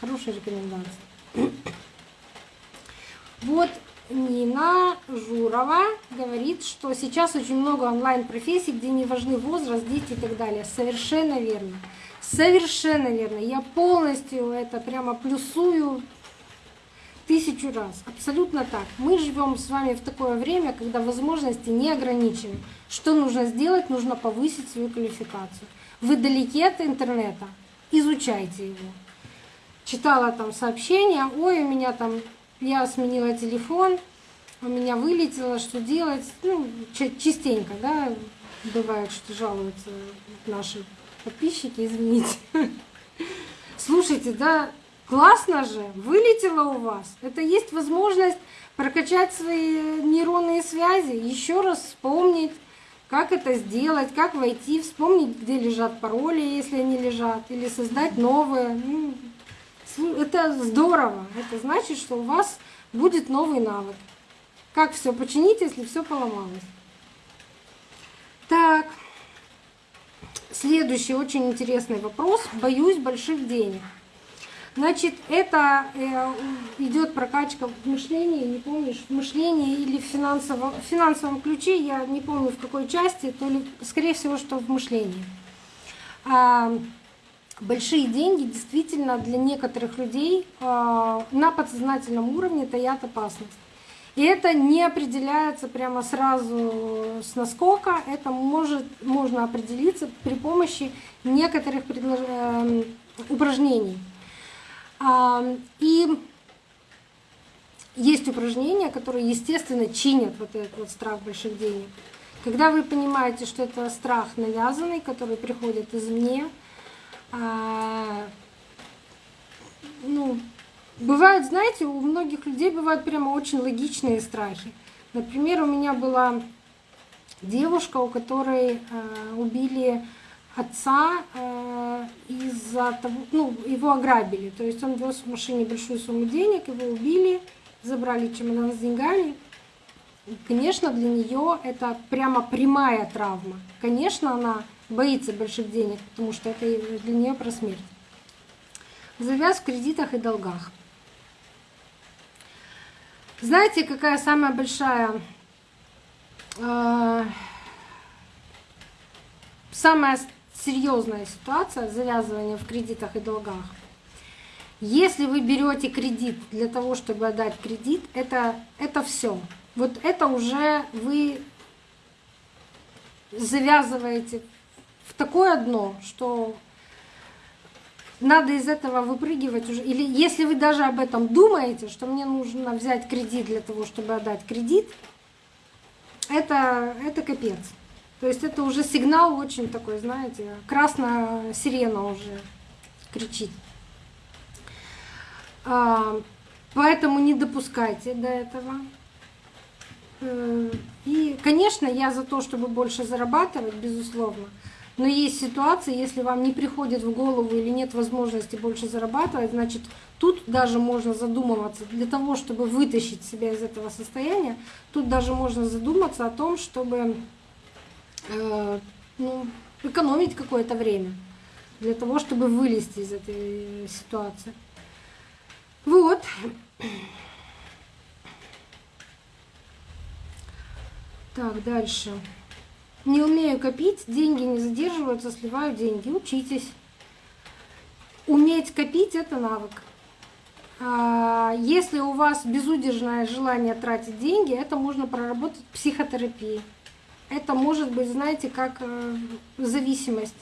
хорошая рекомендация. [COUGHS] Вот Нина Журова говорит, что сейчас очень много онлайн-профессий, где не важны возраст, дети и так далее. Совершенно верно. Совершенно верно. Я полностью это прямо плюсую тысячу раз. Абсолютно так. Мы живем с вами в такое время, когда возможности не ограничены. Что нужно сделать? Нужно повысить свою квалификацию. Вы далеки от интернета, изучайте его. Читала там сообщения, ой, у меня там я сменила телефон, у меня вылетело, что делать. Ну, частенько, да, бывает, что жалуются наши подписчики, извините. [LAUGHS] Слушайте, да, классно же, вылетело у вас. Это есть возможность прокачать свои нейронные связи, еще раз вспомнить, как это сделать, как войти, вспомнить, где лежат пароли, если они лежат, или создать новые. Ну, это здорово. Это значит, что у вас будет новый навык. Как все починить, если все поломалось? Так, следующий очень интересный вопрос. Боюсь больших денег. Значит, это э, идет прокачка в мышлении, не помнишь, в мышлении или в финансовом, в финансовом ключе, я не помню в какой части, то ли, скорее всего, что в мышлении. А, большие деньги действительно для некоторых людей а, на подсознательном уровне таят опасность. И это не определяется прямо сразу с наскока, это может, можно определиться при помощи некоторых. Эм, упражнений. А, и есть упражнения, которые, естественно, чинят вот этот вот страх больших денег. Когда вы понимаете, что это страх навязанный, который приходит извне, а, ну, бывают, знаете, у многих людей бывают прямо очень логичные страхи. Например, у меня была девушка, у которой э, убили отца э, из-за того, ну, его ограбили. То есть он вез в машине большую сумму денег, его убили, забрали чемодан с деньгами. Конечно, для нее это прямо прямая травма. Конечно, она боится больших денег, потому что это для нее про смерть. Завяз в кредитах и долгах. Знаете, какая самая большая, э, самая серьезная ситуация завязывания в кредитах и долгах? Если вы берете кредит для того, чтобы отдать кредит, это, это все. Вот это уже вы завязываете в такое дно, что надо из этого выпрыгивать уже. Или если вы даже об этом думаете, что мне нужно взять кредит для того, чтобы отдать кредит, это, это капец. То есть это уже сигнал очень такой, знаете, красная сирена уже кричит. А, поэтому не допускайте до этого. Э, и, конечно, я за то, чтобы больше зарабатывать, безусловно. Но есть ситуации, если вам не приходит в голову или нет возможности больше зарабатывать, значит, тут даже можно задумываться, для того, чтобы вытащить себя из этого состояния, тут даже можно задуматься о том, чтобы э, ну, экономить какое-то время для того, чтобы вылезти из этой ситуации. Вот. Так, дальше. Не умею копить, деньги не задерживаются, сливаю деньги. Учитесь. Уметь копить – это навык. А, если у вас безудержное желание тратить деньги, это можно проработать в психотерапии. Это может быть, знаете, как э, зависимость.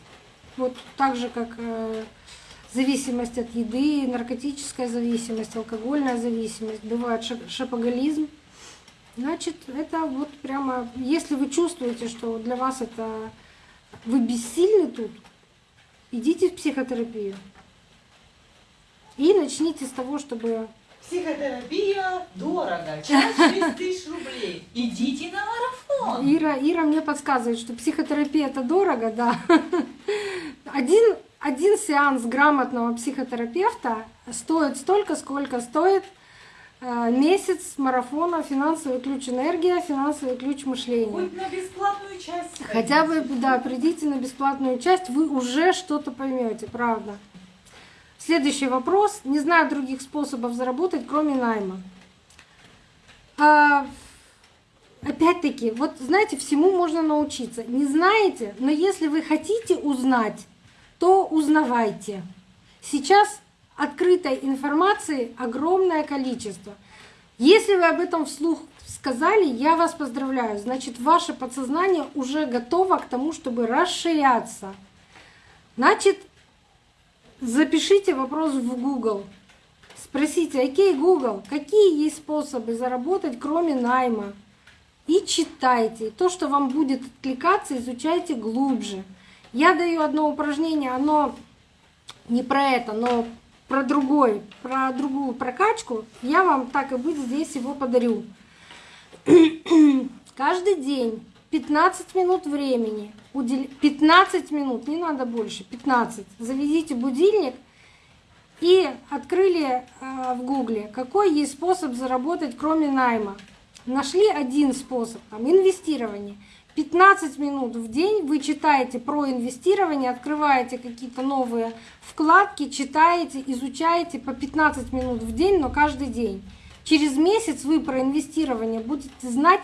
Вот так же, как э, зависимость от еды, наркотическая зависимость, алкогольная зависимость, бывает шапоголизм. Значит, это вот прямо, если вы чувствуете, что для вас это вы бессильны тут, идите в психотерапию. И начните с того, чтобы... Психотерапия дорого, час 6 тысяч рублей. Идите на марафон. Ира, Ира мне подсказывает, что психотерапия это дорого, да. Один, один сеанс грамотного психотерапевта стоит столько, сколько стоит э, месяц марафона «Финансовый ключ энергия», «Финансовый ключ мышления». Хоть на бесплатную часть. Хотя бы, да, придите на бесплатную часть, вы уже что-то поймете, правда. Следующий вопрос. Не знаю других способов заработать, кроме найма. А, опять-таки, вот знаете, всему можно научиться. Не знаете, но если вы хотите узнать, то узнавайте. Сейчас открытой информации огромное количество. Если вы об этом вслух сказали, я вас поздравляю. Значит, ваше подсознание уже готово к тому, чтобы расширяться. Значит, Запишите вопрос в Google. Спросите, окей, Google, какие есть способы заработать, кроме найма? И читайте. То, что вам будет откликаться, изучайте глубже. Я даю одно упражнение, оно не про это, но про другой, про другую прокачку. Я вам так и быть здесь его подарю. [CLEARS THROAT] Каждый день 15 минут времени, 15 минут, не надо больше, 15. Заведите будильник и открыли э, в гугле, какой есть способ заработать, кроме найма. Нашли один способ, там, инвестирование. 15 минут в день вы читаете про инвестирование, открываете какие-то новые вкладки, читаете, изучаете по 15 минут в день, но каждый день. Через месяц вы про инвестирование будете знать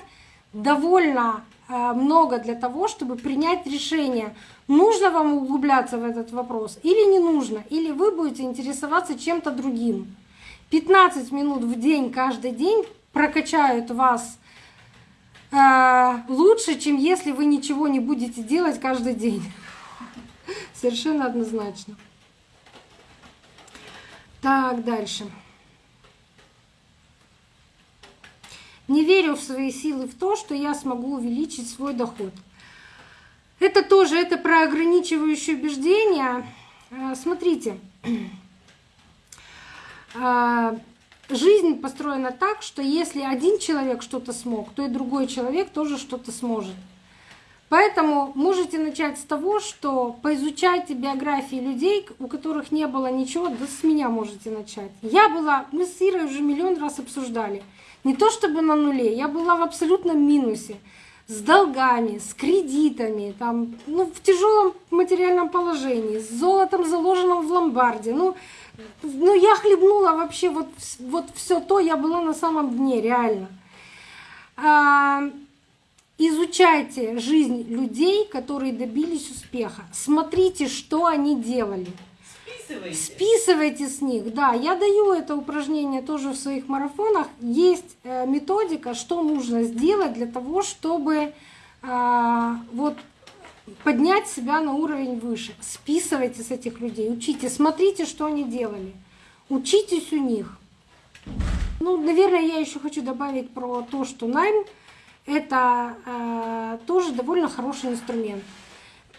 довольно много для того, чтобы принять решение, нужно вам углубляться в этот вопрос или не нужно, или вы будете интересоваться чем-то другим. 15 минут в день каждый день прокачают вас э, лучше, чем если вы ничего не будете делать каждый день. Совершенно однозначно. Так, дальше. Не верю в свои силы в то, что я смогу увеличить свой доход. Это тоже это про ограничивающие убеждения. А, смотрите, а, жизнь построена так, что если один человек что-то смог, то и другой человек тоже что-то сможет. Поэтому можете начать с того, что поизучайте биографии людей, у которых не было ничего, да с меня можете начать. Я была, мы с Ирой уже миллион раз обсуждали – не то чтобы на нуле, я была в абсолютном минусе с долгами, с кредитами, там, ну, в тяжелом материальном положении, с золотом, заложенным в ломбарде. Ну, ну я хлебнула вообще вот, вот все то, я была на самом дне, реально. А, изучайте жизнь людей, которые добились успеха. Смотрите, что они делали. Списывайте. Списывайте с них, да. Я даю это упражнение тоже в своих марафонах. Есть э, методика, что нужно сделать для того, чтобы а, вот поднять себя на уровень выше. Списывайте с этих людей, учите, смотрите, что они делали. Учитесь у них. Ну, наверное, я еще хочу добавить про то, что найм это э, тоже довольно хороший инструмент.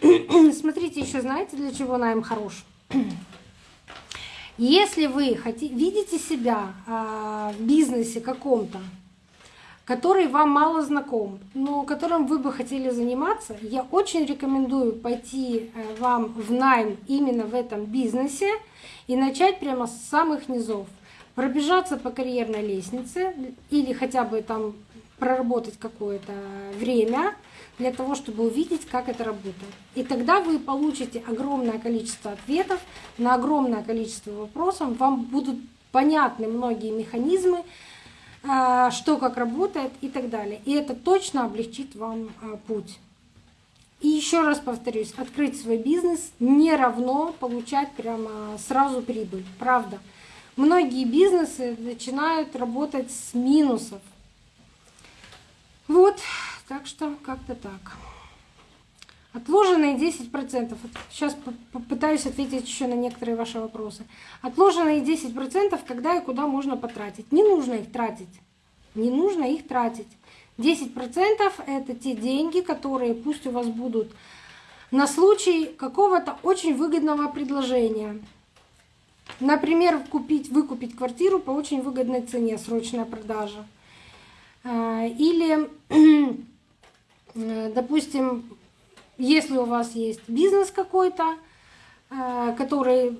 [CLEARS THROAT] Смотрите, еще знаете, для чего найм хорош? Если вы хотите, видите себя а, в бизнесе каком-то, который вам мало знаком, но которым вы бы хотели заниматься, я очень рекомендую пойти э, вам в найм именно в этом бизнесе и начать прямо с самых низов. Пробежаться по карьерной лестнице или хотя бы там проработать какое-то время для того, чтобы увидеть, как это работает. И тогда вы получите огромное количество ответов на огромное количество вопросов, вам будут понятны многие механизмы, а, что как работает и так далее. И это точно облегчит вам а, путь. И еще раз повторюсь, открыть свой бизнес не равно получать прямо сразу прибыль. Правда. многие бизнесы начинают работать с минусов. Вот, так что как-то так. Отложенные 10%. Сейчас попытаюсь ответить еще на некоторые ваши вопросы. Отложенные 10%, когда и куда можно потратить. Не нужно их тратить. Не нужно их тратить. 10% это те деньги, которые пусть у вас будут на случай какого-то очень выгодного предложения. Например, купить, выкупить квартиру по очень выгодной цене, срочная продажа. А, или, [CLEARS THROAT] допустим, если у вас есть бизнес какой-то, а, который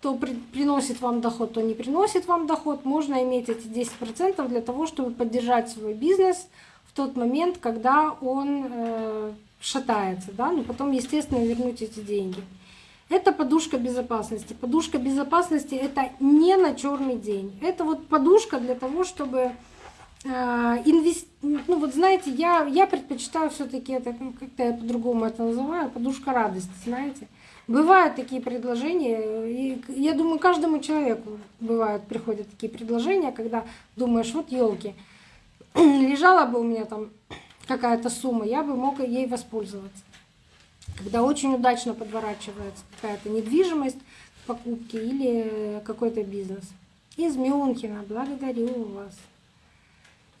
то приносит вам доход, то не приносит вам доход, можно иметь эти 10% для того, чтобы поддержать свой бизнес в тот момент, когда он э, шатается, да, но потом, естественно, вернуть эти деньги. Это подушка безопасности. Подушка безопасности это не на черный день. Это вот подушка для того, чтобы э, инвести... Ну вот знаете, я, я предпочитаю все таки это, ну, как-то я по-другому это называю, подушка радости, знаете. Бывают такие предложения, и я думаю, каждому человеку бывают, приходят такие предложения, когда думаешь, вот елки, [CLEARS THROAT] лежала бы у меня там какая-то сумма, я бы мог ей воспользоваться. Когда очень удачно подворачивается какая-то недвижимость в покупке или какой-то бизнес. Из Мюнхена, благодарю вас.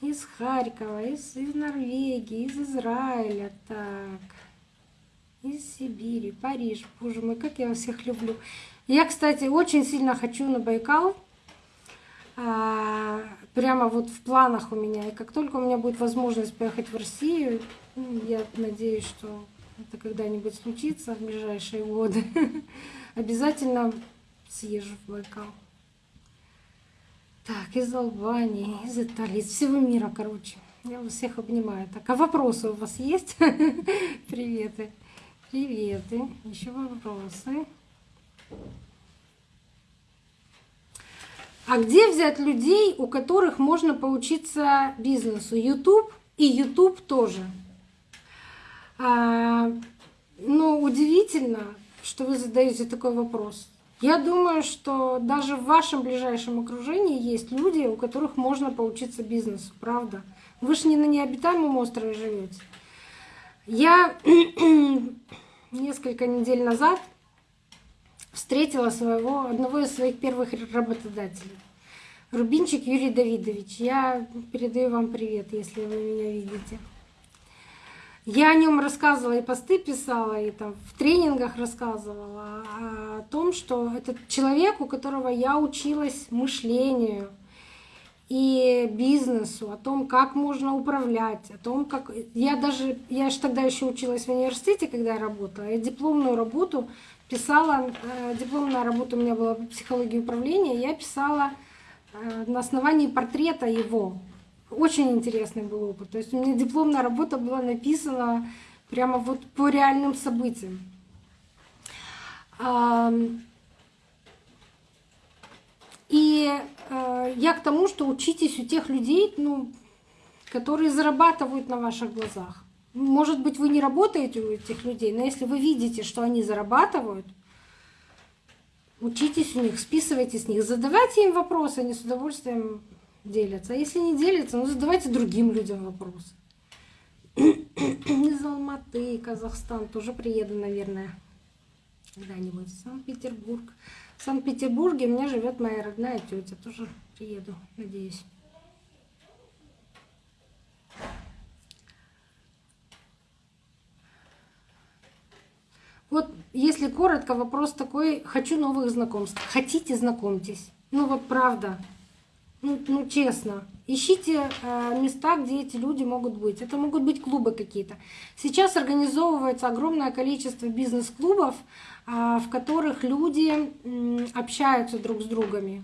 Из Харькова, из, из Норвегии, из Израиля, так. Из Сибири, Париж. Боже мой, как я вас всех люблю. Я, кстати, очень сильно хочу на Байкал. А, прямо вот в планах у меня. И как только у меня будет возможность поехать в Россию, ну, я надеюсь, что это когда-нибудь случится в ближайшие годы, [LAUGHS] обязательно съезжу в Байкал. Так, из Албании, из Италии, из всего мира, короче. Я вас всех обнимаю. Так, а вопросы у вас есть? [LAUGHS] Приветы. Приветы. Еще вопросы. А где взять людей, у которых можно поучиться бизнесу? YouTube и YouTube тоже. А, ну, удивительно, что вы задаете такой вопрос. Я думаю, что даже в вашем ближайшем окружении есть люди, у которых можно поучиться бизнесу, правда? Вы же не на необитаемом острове живете. Я [CLEARS THROAT] несколько недель назад встретила своего, одного из своих первых работодателей. Рубинчик Юрий Давидович, я передаю вам привет, если вы меня видите. Я о нем рассказывала и посты писала, и там в тренингах рассказывала о том, что этот человек, у которого я училась мышлению и бизнесу, о том, как можно управлять, о том, как... Я даже... Я же тогда еще училась в университете, когда я работала. Я дипломную работу писала, э, дипломная работа у меня была по психологии управления, я писала э, на основании портрета его. Очень интересный был опыт. То есть у меня дипломная работа была написана прямо вот по реальным событиям. И э, я к тому, что учитесь у тех людей, ну, которые зарабатывают на ваших глазах. Может быть, вы не работаете у этих людей, но если вы видите, что они зарабатывают, учитесь у них, списывайте с них, задавайте им вопросы, они с удовольствием делятся. А если не делятся, ну задавайте другим людям вопросы. [CLEARS THROAT] Из Алматы, Казахстан, тоже приеду, наверное, когда-нибудь. Санкт-Петербург. В Санкт-Петербурге у меня живет моя родная тетя, тоже приеду, надеюсь. Вот если коротко, вопрос такой, хочу новых знакомств. Хотите, знакомьтесь. Ну вот правда, ну, ну честно, ищите э, места, где эти люди могут быть. Это могут быть клубы какие-то. Сейчас организовывается огромное количество бизнес-клубов, э, в которых люди общаются друг с другами.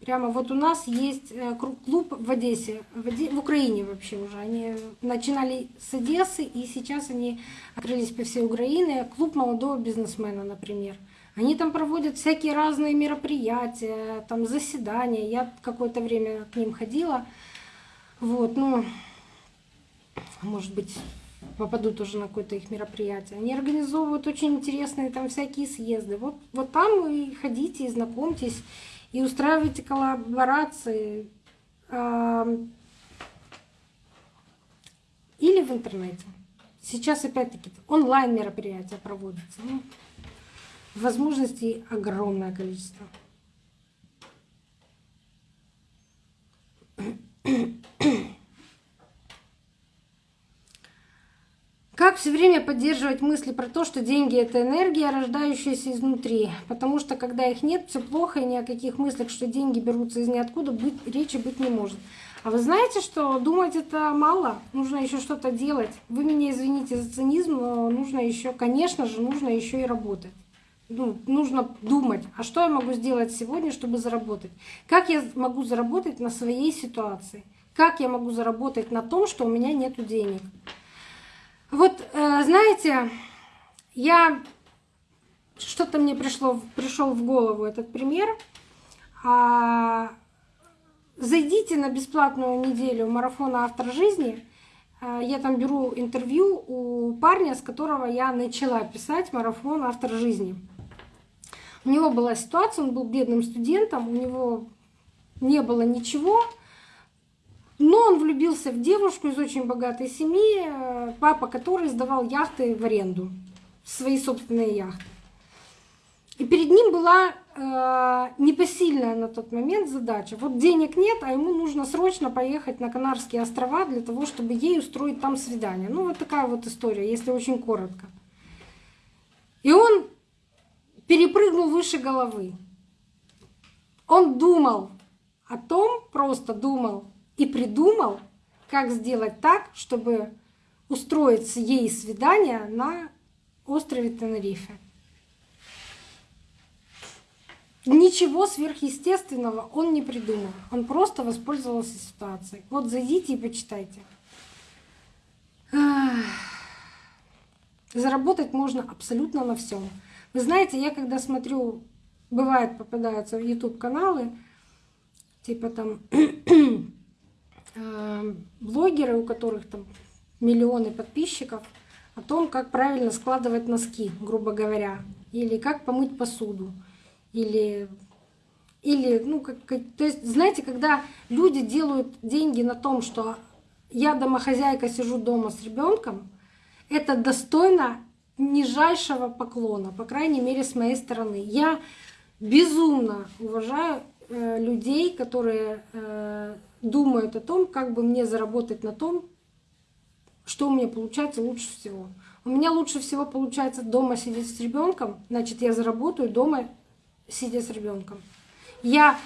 Прямо вот у нас есть э, клуб в Одессе, в, Оде... в Украине вообще уже. Они начинали с Одессы, и сейчас они открылись по всей Украине. Клуб молодого бизнесмена, например. Они там проводят всякие разные мероприятия, там заседания. Я какое-то время к ним ходила. Вот, ну, может быть, попаду тоже на какое-то их мероприятие. Они организовывают очень интересные там всякие съезды. Вот, вот там и ходите, и знакомьтесь. и устраивайте коллаборации или в интернете. Сейчас опять-таки онлайн мероприятия проводятся. Возможностей огромное количество. Как все время поддерживать мысли про то, что деньги это энергия, рождающаяся изнутри? Потому что когда их нет, все плохо, и ни о каких мыслях, что деньги берутся из ниоткуда, быть, речи быть не может. А вы знаете, что думать это мало, нужно еще что-то делать. Вы меня извините за цинизм, но нужно еще, конечно же, нужно еще и работать. Ну, нужно думать, а что я могу сделать сегодня, чтобы заработать? Как я могу заработать на своей ситуации? Как я могу заработать на том, что у меня нет денег? Вот, э, знаете, я что-то мне пришло, пришел в голову этот пример. А, зайдите на бесплатную неделю марафона «Автор жизни». А, я там беру интервью у парня, с которого я начала писать марафон «Автор жизни». У него была ситуация, он был бедным студентом, у него не было ничего, но он влюбился в девушку из очень богатой семьи, э, папа которой сдавал яхты в аренду, свои собственные яхты. И перед ним была э, непосильная на тот момент задача. Вот денег нет, а ему нужно срочно поехать на Канарские острова для того, чтобы ей устроить там свидание. Ну вот такая вот история, если очень коротко. И он перепрыгнул выше головы. Он думал о том, просто думал, и придумал, как сделать так, чтобы устроить ей свидание на острове Тенерифе. Ничего сверхъестественного он не придумал. Он просто воспользовался ситуацией. Вот зайдите и почитайте. Заработать можно абсолютно на всем. Вы знаете, я когда смотрю, бывает попадаются в YouTube каналы, типа там [CLEARS THROAT] Э, блогеры, у которых там миллионы подписчиков, о том, как правильно складывать носки, грубо говоря, или как помыть посуду, или или, ну, как, то есть, знаете, когда люди делают деньги на том, что я домохозяйка сижу дома с ребенком, это достойно нижайшего поклона, по крайней мере, с моей стороны. Я безумно уважаю э, людей, которые э, думают о том, как бы мне заработать на том, что у меня получается лучше всего. У меня лучше всего получается дома сидеть с ребенком, значит, я заработаю дома, сидя с ребенком. Я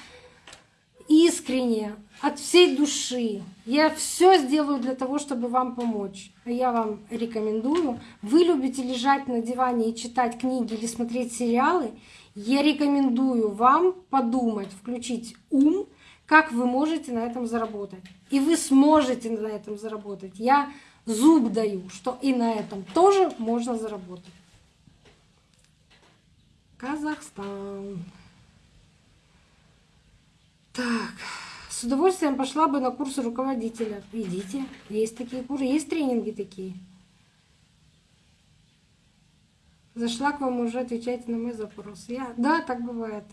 искренне, от всей души, я все сделаю для того, чтобы вам помочь. Я вам рекомендую. Вы любите лежать на диване и читать книги или смотреть сериалы. Я рекомендую вам подумать, включить ум как вы можете на этом заработать. И вы сможете на этом заработать. Я зуб даю, что и на этом тоже можно заработать. Казахстан. Так, с удовольствием пошла бы на курсы руководителя. Идите, есть такие курсы, есть тренинги такие. Зашла к вам уже, отвечайте на мой запрос. Я, да, так бывает.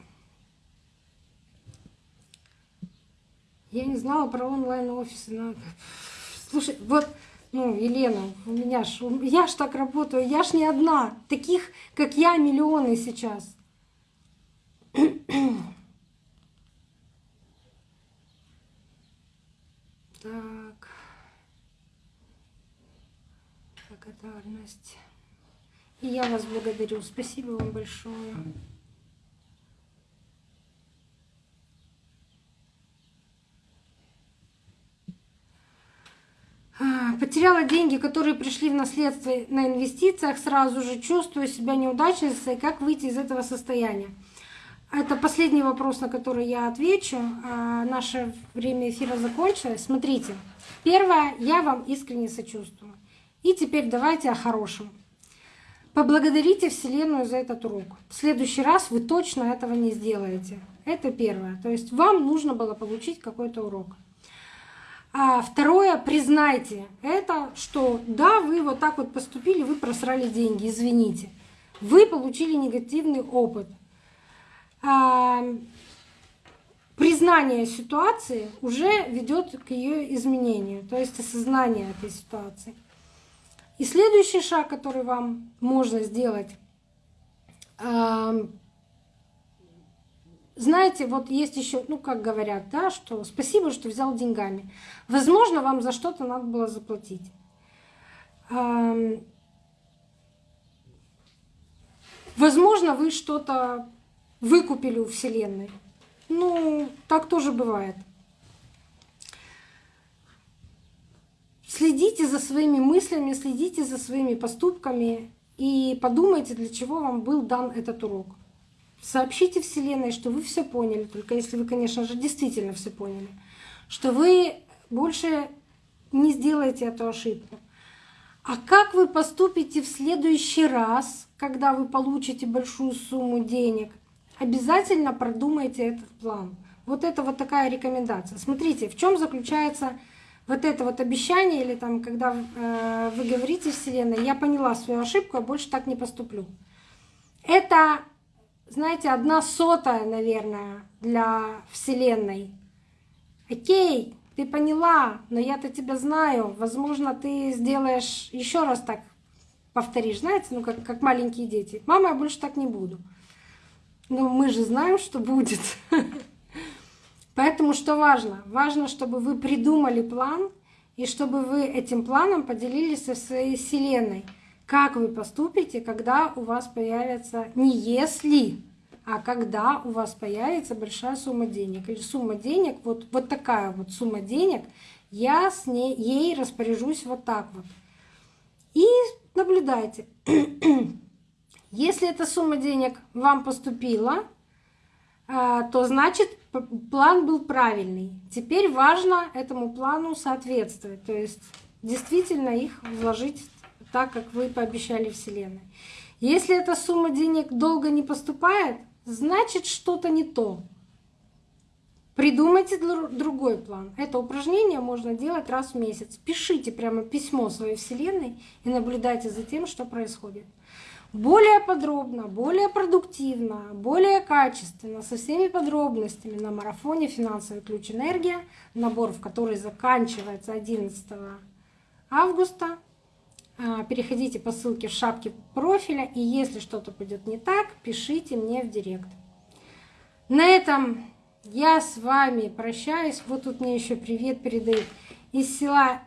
Я не знала про онлайн-офисы. Но... Слушай, вот, ну, Елена, у меня ж, я ж так работаю, я ж не одна. Таких, как я, миллионы сейчас. Так. Благодарность. И я вас благодарю. Спасибо вам большое. А, потеряла деньги, которые пришли в наследство на инвестициях, сразу же чувствую себя неудачницей. Как выйти из этого состояния? Это последний вопрос, на который я отвечу. А, наше время эфира закончилось. Смотрите, первое, я вам искренне сочувствую. И теперь давайте о хорошем. Поблагодарите Вселенную за этот урок. В следующий раз вы точно этого не сделаете. Это первое. То есть вам нужно было получить какой-то урок. А второе, признайте это, что да, вы вот так вот поступили, вы просрали деньги, извините. Вы получили негативный опыт. Признание ситуации уже ведет к ее изменению, то есть осознание этой ситуации. И следующий шаг, который вам можно сделать, знаете, вот есть еще, ну как говорят, да, что спасибо, что взял деньгами. Возможно, вам за что-то надо было заплатить. Возможно, вы что-то выкупили у Вселенной. Ну, так тоже бывает. Следите за своими мыслями, следите за своими поступками и подумайте, для чего вам был дан этот урок. Сообщите Вселенной, что вы все поняли, только если вы, конечно же, действительно все поняли, что вы больше не сделаете эту ошибку. А как вы поступите в следующий раз, когда вы получите большую сумму денег? Обязательно продумайте этот план. Вот это вот такая рекомендация. Смотрите, в чем заключается вот это вот обещание, или там, когда э, вы говорите Вселенной, я поняла свою ошибку, я больше так не поступлю. Это, знаете, одна сотая, наверное, для Вселенной. Окей, ты поняла, но я-то тебя знаю. Возможно, ты сделаешь еще раз так, повторишь, знаете, ну как, как маленькие дети. Мама, я больше так не буду. Ну, мы же знаем, что будет. [LAUGHS] Поэтому что важно? Важно, чтобы вы придумали план, и чтобы вы этим планом поделились со своей Вселенной. Как вы поступите, когда у вас появится не если, а когда у вас появится большая сумма денег. Или сумма денег, вот, вот такая вот сумма денег, я с ней, ей распоряжусь вот так вот. И наблюдайте. [CLEARS THROAT] Если эта сумма денег вам поступила, а, то значит план был правильный. Теперь важно этому плану соответствовать, то есть действительно их вложить так, как вы пообещали Вселенной. Если эта сумма денег долго не поступает, значит что-то не то. Придумайте другой план. Это упражнение можно делать раз в месяц. Пишите прямо письмо своей Вселенной и наблюдайте за тем, что происходит более подробно, более продуктивно, более качественно, со всеми подробностями на марафоне «Финансовый ключ энергия», набор в который заканчивается 11 августа. А, переходите по ссылке в шапке профиля, и если что-то пойдет не так, пишите мне в директ. На этом я с вами прощаюсь. Вот тут мне еще привет передают из села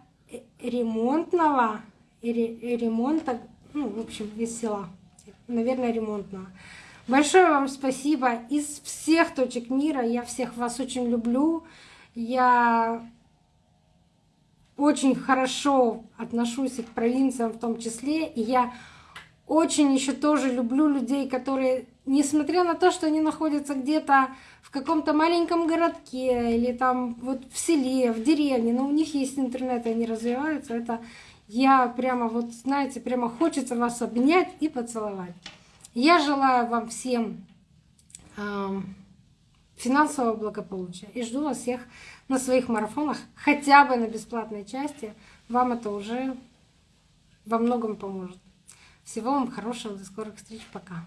Ремонтного, ремонта ну, в общем, из села, наверное, ремонтного. Большое вам спасибо. Из всех точек мира я всех вас очень люблю. Я очень хорошо отношусь и к провинциям в том числе. И я очень еще тоже люблю людей, которые, несмотря на то, что они находятся где-то в каком-то маленьком городке или там вот в селе, в деревне, но у них есть интернет, и они развиваются, это я прямо вот, знаете, прямо хочется вас обнять и поцеловать. Я желаю вам всем финансового благополучия и жду вас всех на своих марафонах, хотя бы на бесплатной части. Вам это уже во многом поможет. Всего вам хорошего, до скорых встреч, пока.